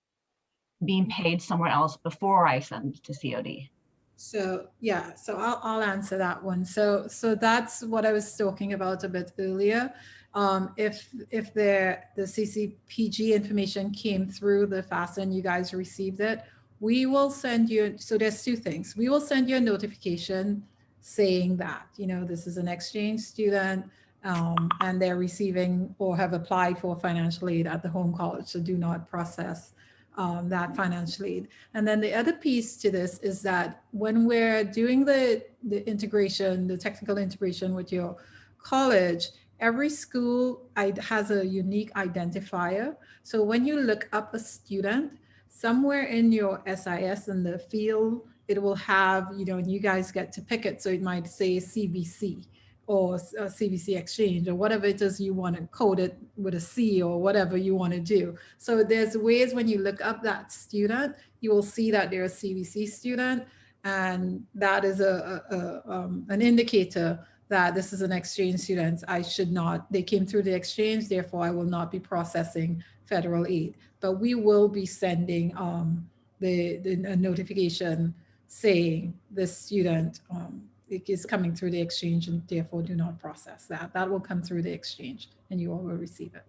being paid somewhere else before I send to COD? So, yeah, so I'll, I'll answer that one. So, so that's what I was talking about a bit earlier. Um, if, if the, the CCPG information came through the FAFSA and you guys received it, we will send you, so there's two things. We will send you a notification saying that, you know, this is an exchange student um, and they're receiving or have applied for financial aid at the home college. So do not process um, that financial aid. And then the other piece to this is that when we're doing the, the integration, the technical integration with your college, every school has a unique identifier. So when you look up a student, somewhere in your SIS in the field, it will have, you know, and you guys get to pick it. So it might say CVC or s- uh, exchange or whatever it is you want to code it with a C or whatever you want to do. So there's ways when you look up that student, you will see that they're a CVC student. And that is a, a, a, um, an indicator that this is an exchange student. I should not, they came through the exchange, therefore I will not be processing federal aid. But we will be sending um, the, the notification saying this student um, is coming through the exchange and therefore do not process that. That will come through the exchange and you all will receive it.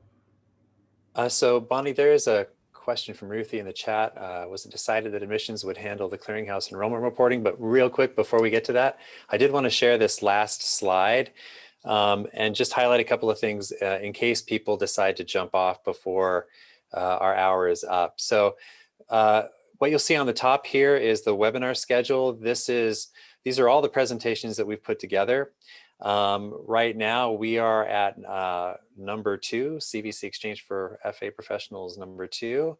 Uh, so Bonnie, there is a question from Ruthie in the chat. Uh, was it decided that admissions would handle the clearinghouse enrollment reporting? But real quick, before we get to that, I did want to share this last slide um, and just highlight a couple of things uh, in case people decide to jump off before uh, our hour is up. So uh, what you'll see on the top here is the webinar schedule. This is, these are all the presentations that we've put together. Um, right now, we are at uh, number two, CVC Exchange for FA Professionals number two.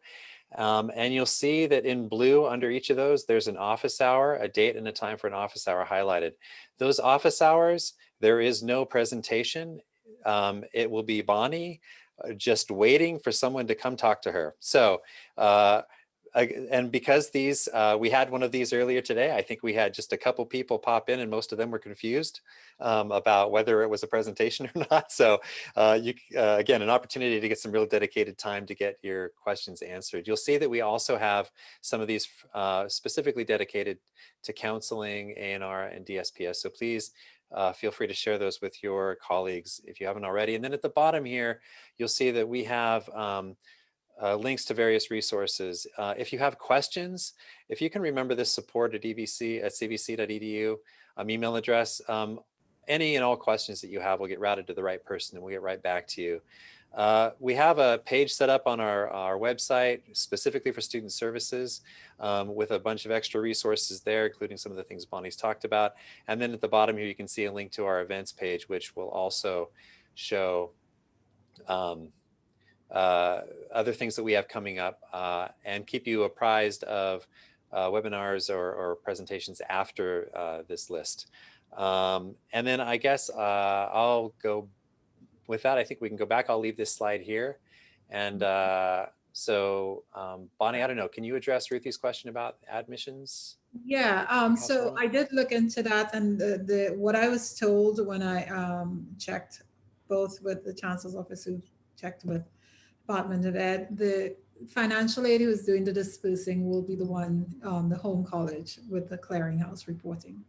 Um, and you'll see that in blue under each of those, there's an office hour, a date and a time for an office hour highlighted. Those office hours, there is no presentation. Um, it will be Bonnie uh, just waiting for someone to come talk to her. So uh, and because these, uh, we had one of these earlier today, I think we had just a couple people pop in and most of them were confused um, about whether it was a presentation <laughs> or not. So uh, you, uh, again, an opportunity to get some real dedicated time to get your questions answered. You'll see that we also have some of these uh, specifically dedicated to counseling, ANR, and DSPS. So please uh, feel free to share those with your colleagues if you haven't already. And then at the bottom here, you'll see that we have um, uh, links to various resources. Uh, if you have questions, if you can remember this support at evc at cvc.edu um, email address, um, any and all questions that you have will get routed to the right person and we'll get right back to you. Uh, we have a page set up on our, our website specifically for student services um, with a bunch of extra resources there, including some of the things Bonnie's talked about. And then at the bottom here, you can see a link to our events page, which will also show um, uh, other things that we have coming up uh, and keep you apprised of uh, webinars or, or presentations after uh, this list. Um, and then I guess uh, I'll go with that. I think we can go back. I'll leave this slide here. And uh, so um, Bonnie, I don't know, can you address Ruthie's question about admissions? Yeah, um, so I did look into that and the, the, what I was told when I, um, checked both with the chancellor's office who checked with Department of Ed, the financial aid who is doing the dispersing will be the one, um, the home college with the clearinghouse reporting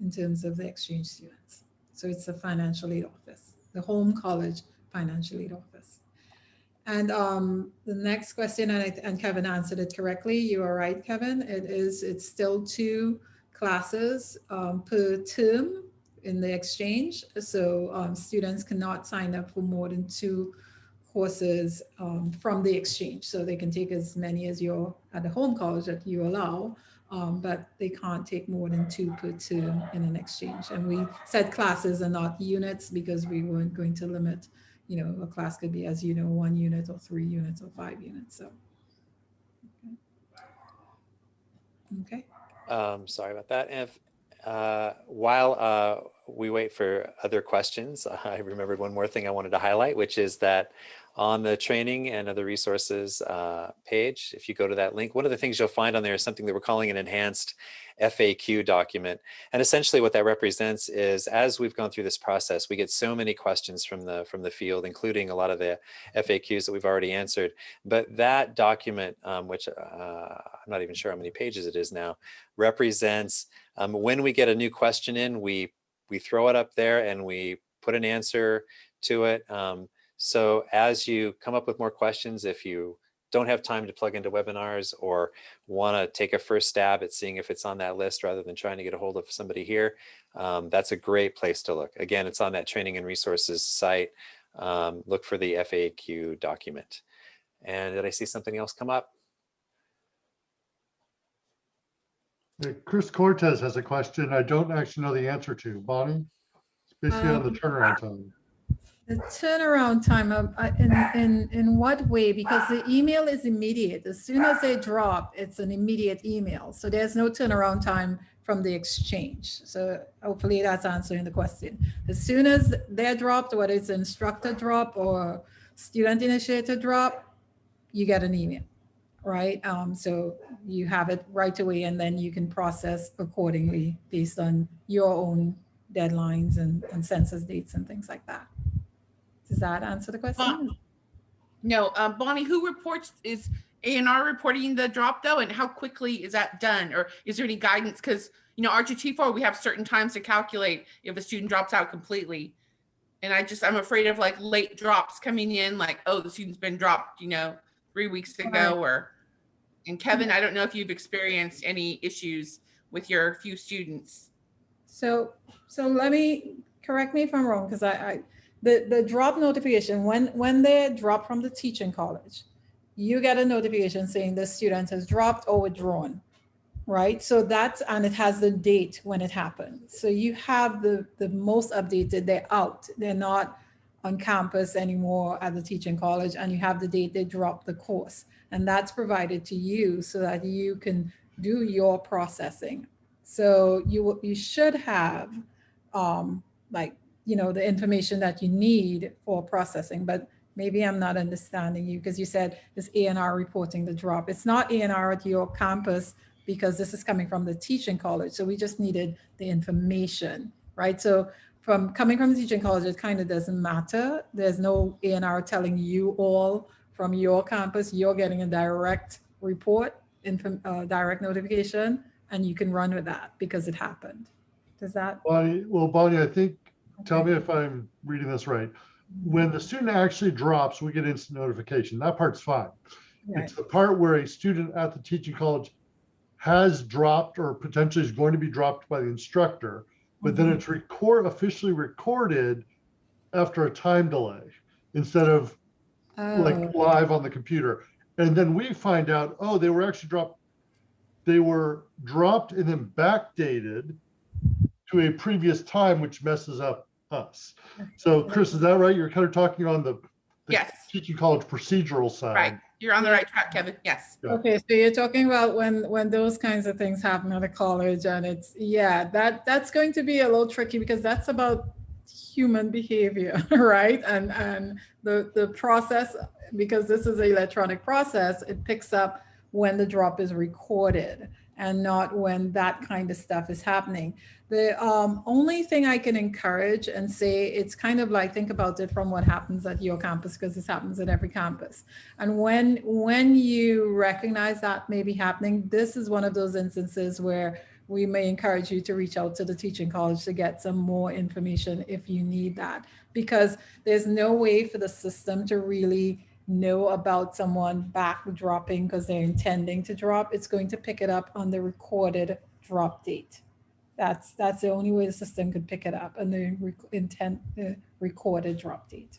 in terms of the exchange students. So it's the financial aid office, the home college financial aid office. And um, the next question, and, I- and Kevin answered it correctly. You are right, Kevin. It is, it's still two classes um, per term in the exchange. So um, students cannot sign up for more than two courses um, from the exchange. So they can take as many as you're at the home college that you allow, um, but they can't take more than two per term in an exchange. And we said classes and not units because we weren't going to limit you know, a class could be, as you know, one unit or three units or five units, so. Okay. Okay, Um, sorry about that. And if uh, while uh, we wait for other questions, <laughs> I remembered one more thing I wanted to highlight, which is that on the training and other resources uh, page, if you go to that link, one of the things you'll find on there is something that we're calling an enhanced FAQ document. And essentially what that represents is as we've gone through this process, we get so many questions from the from the field, including a lot of the FAQs that we've already answered. But that document, um, which uh, I'm not even sure how many pages it is now, represents um, when we get a new question in, we we throw it up there and we put an answer to it. Um, so as you come up with more questions, if you don't have time to plug into webinars or want to take a first stab at seeing if it's on that list rather than trying to get a hold of somebody here, um, that's a great place to look. Again, it's on that training and resources site. Um, look for the FAQ document. And did I see something else come up? Uh, Chris Cortez has a question I don't actually know the answer to. Bonnie? It's basically on the Um, turnaround time. The turnaround time of, uh, in, in, in what way? Because the email is immediate. As soon as they drop, it's an immediate email. So there's no turnaround time from the exchange. So hopefully that's answering the question. As soon as they're dropped, whether it's instructor drop or student initiator drop, you get an email, right? Um, so you have it right away and then you can process accordingly based on your own deadlines and, and census dates and things like that. Does that answer the question? No, um, Bonnie, who reports, is A and R reporting the drop though? And how quickly is that done? Or is there any guidance? Because, you know, R2T4, we have certain times to calculate if a student drops out completely. And I just, I'm afraid of like late drops coming in, like, oh, the student's been dropped, you know, three weeks ago or, and Kevin, I don't know if you've experienced any issues with your few students. So, so let me, correct me if I'm wrong, because I, I, the, the drop notification, when, when they drop from the teaching college, you get a notification saying the student has dropped or withdrawn, right? So that's, and it has the date when it happened. So you have the, the most updated, they're out, they're not on campus anymore at the teaching college, and you have the date they dropped the course. And that's provided to you so that you can do your processing. So you, you should have um, like, you know, the information that you need for processing, but maybe I'm not understanding you because you said this ANR reporting the drop. It's not ANR at your campus because this is coming from the teaching college. So we just needed the information, right? So from coming from the teaching college, it kind of doesn't matter. There's no ANR telling you all from your campus, you're getting a direct report, uh, direct notification, and you can run with that because it happened. Does that? Bonnie, well, Bonnie, I think, tell me if I'm reading this right. When the student actually drops, we get instant notification. That part's fine. Right. It's the part where a student at the teaching college has dropped or potentially is going to be dropped by the instructor, but then Mhm. it's record, officially recorded after a time delay instead of like Oh, live on the computer. And then we find out, oh, they were actually dropped, they were dropped and then backdated to a previous time, which messes up us. So Chris, is that right? You're kind of talking on the the Yes. teaching college procedural side. Right. You're on the right track, Kevin. Yes. Okay, so you're talking about when, when those kinds of things happen at a college and it's, yeah, that, that's going to be a little tricky because that's about human behavior, <laughs> right? And, and the, the process, because this is an electronic process, it picks up when the drop is recorded and not when that kind of stuff is happening. The um, only thing I can encourage and say, it's kind of like, think about it from what happens at your campus, because this happens at every campus. And when, when you recognize that may be happening, this is one of those instances where we may encourage you to reach out to the teaching college to get some more information if you need that. Because there's no way for the system to really know about someone back dropping because they're intending to drop. It's going to pick it up on the recorded drop date. That's, that's the only way the system could pick it up and the rec- intent, uh, recorded drop date.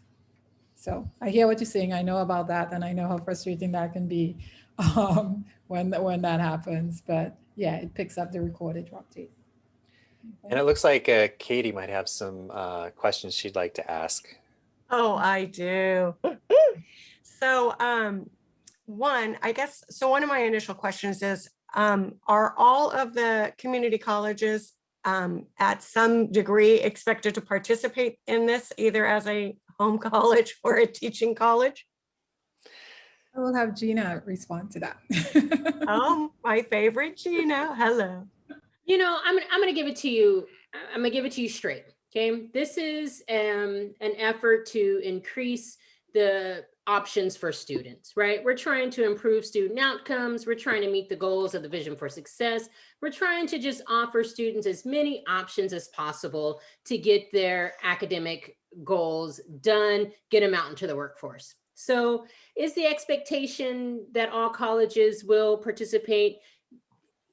So I hear what you're saying. I know about that and I know how frustrating that can be <laughs> um, when, when that happens. But yeah, it picks up the recorded drop date. And it looks like uh, Katie might have some uh, questions she'd like to ask. Oh, I do. <laughs> So, um, one, I guess, so one of my initial questions is, um, are all of the community colleges um, at some degree expected to participate in this either as a home <laughs> college or a teaching college? I will have Gina respond to that. Oh, <laughs> my favorite Gina, hello. You know, I'm gonna- I'm going to give it to you. I- I'm going to give it to you straight. Okay, this is um, an effort to increase the options for students, right? We're trying to improve student outcomes. We're trying to meet the goals of the Vision for Success. We're trying to just offer students as many options as possible to get their academic goals done, get them out into the workforce. So is the expectation that all colleges will participate?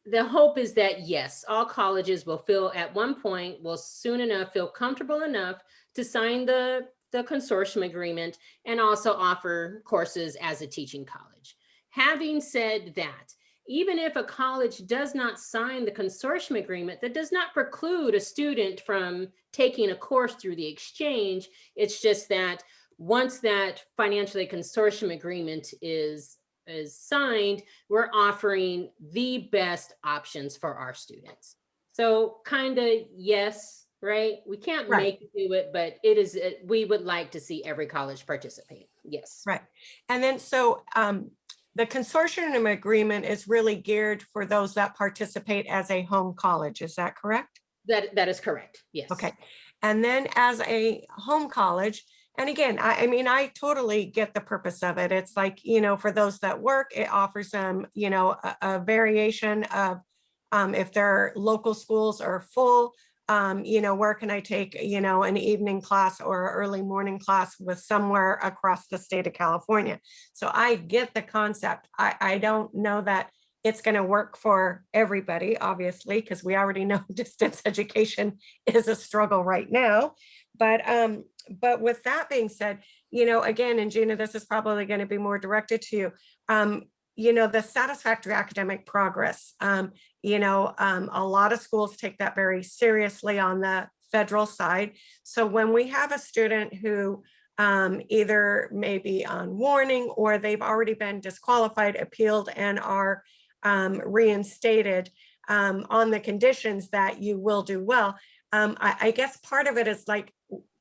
The hope is that yes, all colleges will feel at one point, will soon enough feel comfortable enough to sign the, the consortium agreement and also offer courses as a teaching college. Having said that, even if a college does not sign the consortium agreement, that does not preclude a student from taking a course through the exchange. It's just that once that financially consortium agreement is is signed, we're offering the best options for our students. So kind of yes, right? We can't Right. make you do it, but it is, we would like to see every college participate. Yes. Right. And then so um, the consortium agreement is really geared for those that participate as a home college. Is that correct? That, that is correct. Yes. Okay. And then as a home college, and again, I, I mean, I totally get the purpose of it. It's like, you know, for those that work, it offers them, you know, a, a variation of um, if their local schools are full, um, you know, where can I take, you know, an evening class or early morning class with somewhere across the state of California. So I get the concept. I, I don't know that it's going to work for everybody, obviously, because we already <laughs> know distance education is a struggle right now. But um, but with that being said, you know, again, and Gina, this is probably going to be more directed to you. Um, you know, the satisfactory academic progress. Um, you know, um, a lot of schools take that very seriously on the federal side. So when we have a student who um, either maybe on warning or they've already been disqualified, appealed, and are um, reinstated um, on the conditions that you will do well. Um, I, I guess part of it is like,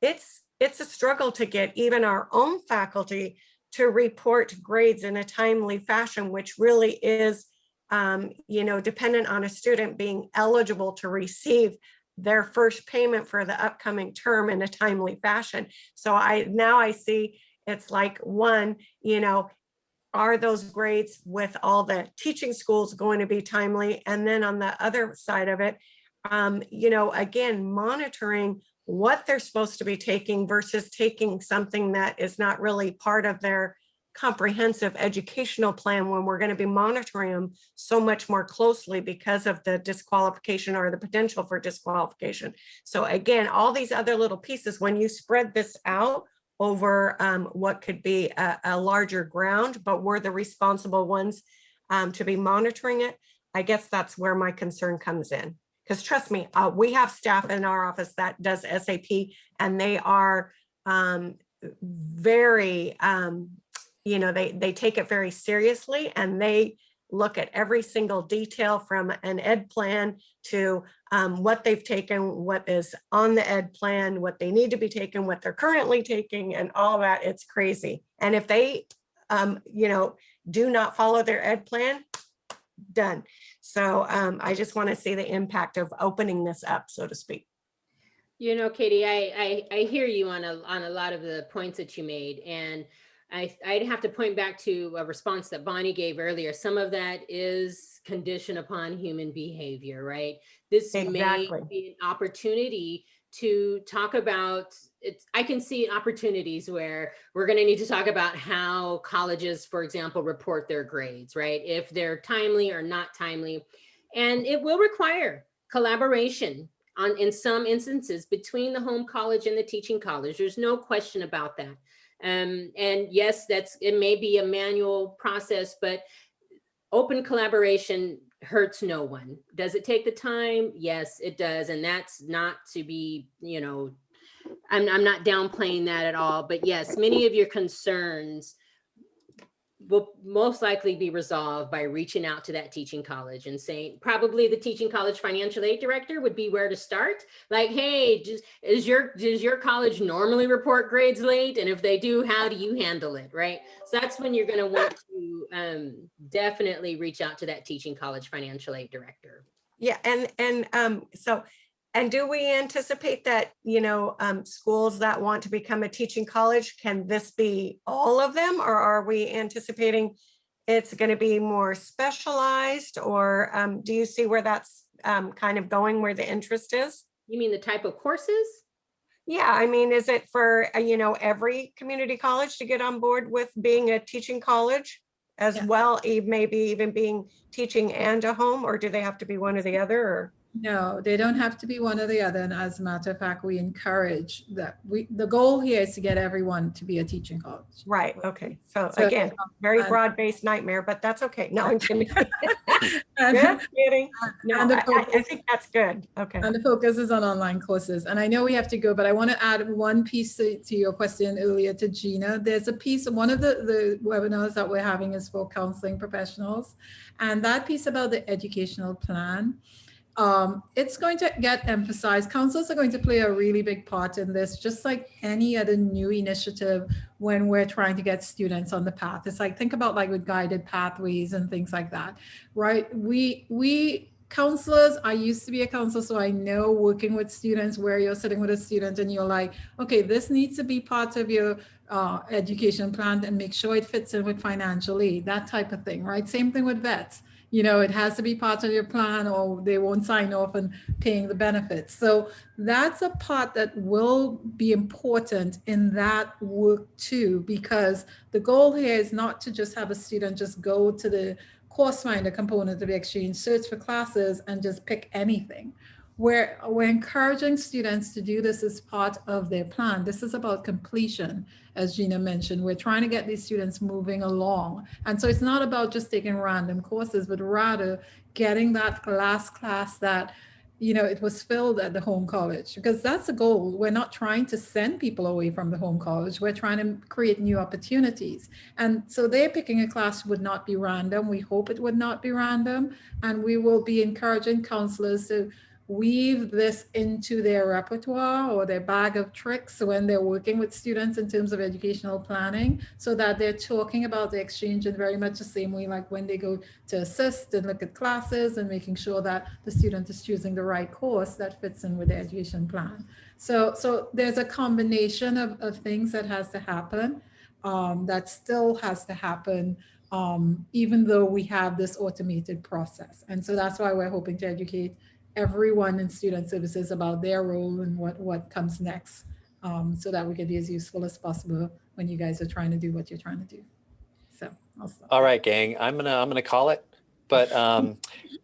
it's, it's a struggle to get even our own faculty to report grades in a timely fashion, which really is, um, you know, dependent on a student being eligible to receive their first payment for the upcoming term in a timely fashion. So I, now I see it's like one, you know, are those grades with all the teaching schools going to be timely? And then on the other side of it, um, you know, again, monitoring what they're supposed to be taking versus taking something that is not really part of their comprehensive educational plan when we're going to be monitoring them so much more closely because of the disqualification or the potential for disqualification. So again, all these other little pieces, when you spread this out over um, what could be a, a larger ground, but we're the responsible ones um, to be monitoring it, I guess that's where my concern comes in. Because trust me, uh, we have staff in our office that does SAP and they are um, very, um, you know, they, they take it very seriously and they look at every single detail from an ed plan to um, what they've taken, what is on the ed plan, what they need to be taken, what they're currently taking and all that. It's crazy. And if they, um, you know, do not follow their ed plan, done. So um, I just want to see the impact of opening this up, so to speak. You know, Katie, I, I, I hear you on a, on a lot of the points that you made and I, I'd have to point back to a response that Bonnie gave earlier. Some of that is conditioned upon human behavior, right? This may be an opportunity to talk about it's I can see opportunities where we're going to need to talk about how colleges, for example, report their grades, right? If they're timely or not timely. And it will require collaboration on in some instances between the home college and the teaching college. There's no question about that. Um, and yes, that's it may be a manual process, but open collaboration hurts no one. Does it take the time? Yes, it does. And that's not to be, you know, I'm, I'm not downplaying that at all. But yes, many of your concerns will most likely be resolved by reaching out to that teaching college and saying, probably the teaching college financial aid director would be where to start. Like, hey, just, is your, does your college normally report grades late? And if they do, how do you handle it, right? So that's when you're gonna want to um, definitely reach out to that teaching college financial aid director. Yeah, and, and, um, so, and do we anticipate that, you know, um, schools that want to become a teaching college, can this be all of them? Or are we anticipating it's gonna be more specialized? Or, um, do you see where that's, um, kind of going, where the interest is? You mean the type of courses? Yeah, I mean, is it for, uh, you know, every community college to get on board with being a teaching college? As Yeah. well, maybe even being teaching and a home, or do they have to be one or the other, or? No, they don't have to be one or the other. And as a matter of fact, we encourage that we, the goal here is to get everyone to be a teaching college. Right, okay, so So, again, um, very broad-based nightmare, but that's okay. No, I'm kidding. <laughs> Just kidding. No, and the I, I- I think that's good, okay. and the focus is on online courses. And I know we have to go, but I want to add one piece to, to your question earlier to Gina. There's a piece, of one of the, the webinars that we're having is for counseling professionals. And that piece about the educational plan, um, it's going to get emphasized. Counselors are going to play a really big part in this, just like any other new initiative when we're trying to get students on the path. It's like, think about like with guided pathways and things like that, right? We, we counselors, I used to be a counselor, so I know working with students where you're sitting with a student and you're like, okay, this needs to be part of your uh, education plan and make sure it fits in with financial aid, that type of thing, right? Same thing with vets. You know, it has to be part of your plan or they won't sign off on paying the benefits. So that's a part that will be important in that work too, because the goal here is not to just have a student just go to the course finder component of the exchange, search for classes and just pick anything. We're, we're encouraging students to do this as part of their plan. This is about completion, as Gina mentioned. We're trying to get these students moving along. And so it's not about just taking random courses, but rather getting that last class that you know, it was filled at the home college because that's the goal. We're not trying to send people away from the home college. We're trying to create new opportunities. And so they're picking a class would not be random. We hope it would not be random. And we will be encouraging counselors to weave this into their repertoire or their bag of tricks when they're working with students in terms of educational planning so that they're talking about the exchange in very much the same way like when they go to assist and look at classes and making sure that the student is choosing the right course that fits in with the education plan. So, so there's a combination of, of things that has to happen um, that still has to happen um, even though we have this automated process. And so that's why we're hoping to educate everyone in student services about their role and what, what comes next um, so that we can be as useful as possible when you guys are trying to do what you're trying to do. So. All right, gang, I'm gonna, I'm gonna call it. But, um,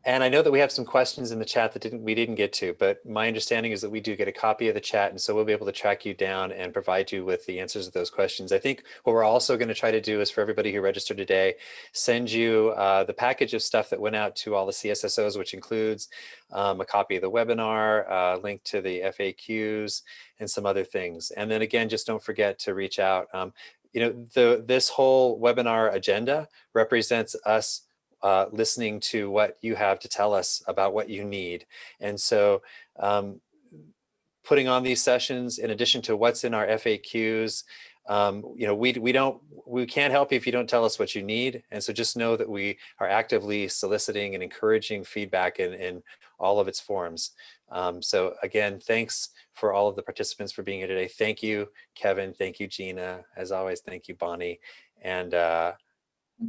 and I know that we have some questions in the chat that didn't, we didn't get to, but my understanding is that we do get a copy of the chat. And so we'll be able to track you down and provide you with the answers to those questions. I think what we're also going to try to do is for everybody who registered today, send you uh, the package of stuff that went out to all the CSSOs, which includes um, a copy of the webinar, a link to the FAQs and some other things. And then again, just don't forget to reach out. Um, you know, the this whole webinar agenda represents us uh, listening to what you have to tell us about what you need. And so um, putting on these sessions in addition to what's in our FAQs, um, you know, we, we don't, we can't help you if you don't tell us what you need. And so just know that we are actively soliciting and encouraging feedback in, in all of its forms. Um, so again, thanks for all of the participants for being here today. Thank you, Kevin. Thank you, Gina. As always, thank you, Bonnie. And uh,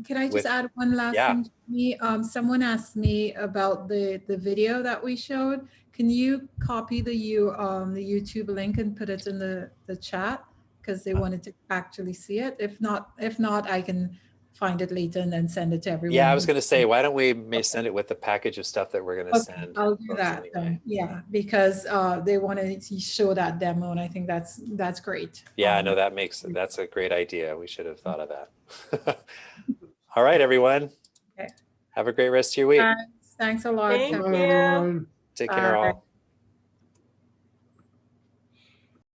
Can I just with- add one last Yeah. thing? to Me, um, someone asked me about the, the video that we showed. Can you copy the you, um, the YouTube link and put it in the, the chat? Because they wanted to actually see it. If not, if not, I can find it later and then send it to everyone. Yeah, I was going to say, why don't we may send it with the package of stuff that we're going to Okay, send? I'll do that. anyway. Yeah, because, uh, they wanted to show that demo and I think that's, that's great. Yeah, Um, no, that makes, that's a great idea. We should have thought of that. <laughs> All right, everyone. Okay. Have a great rest of your week. Thanks, thanks a lot. Thank Kevin. you. Bye, everyone. Take care Bye. all.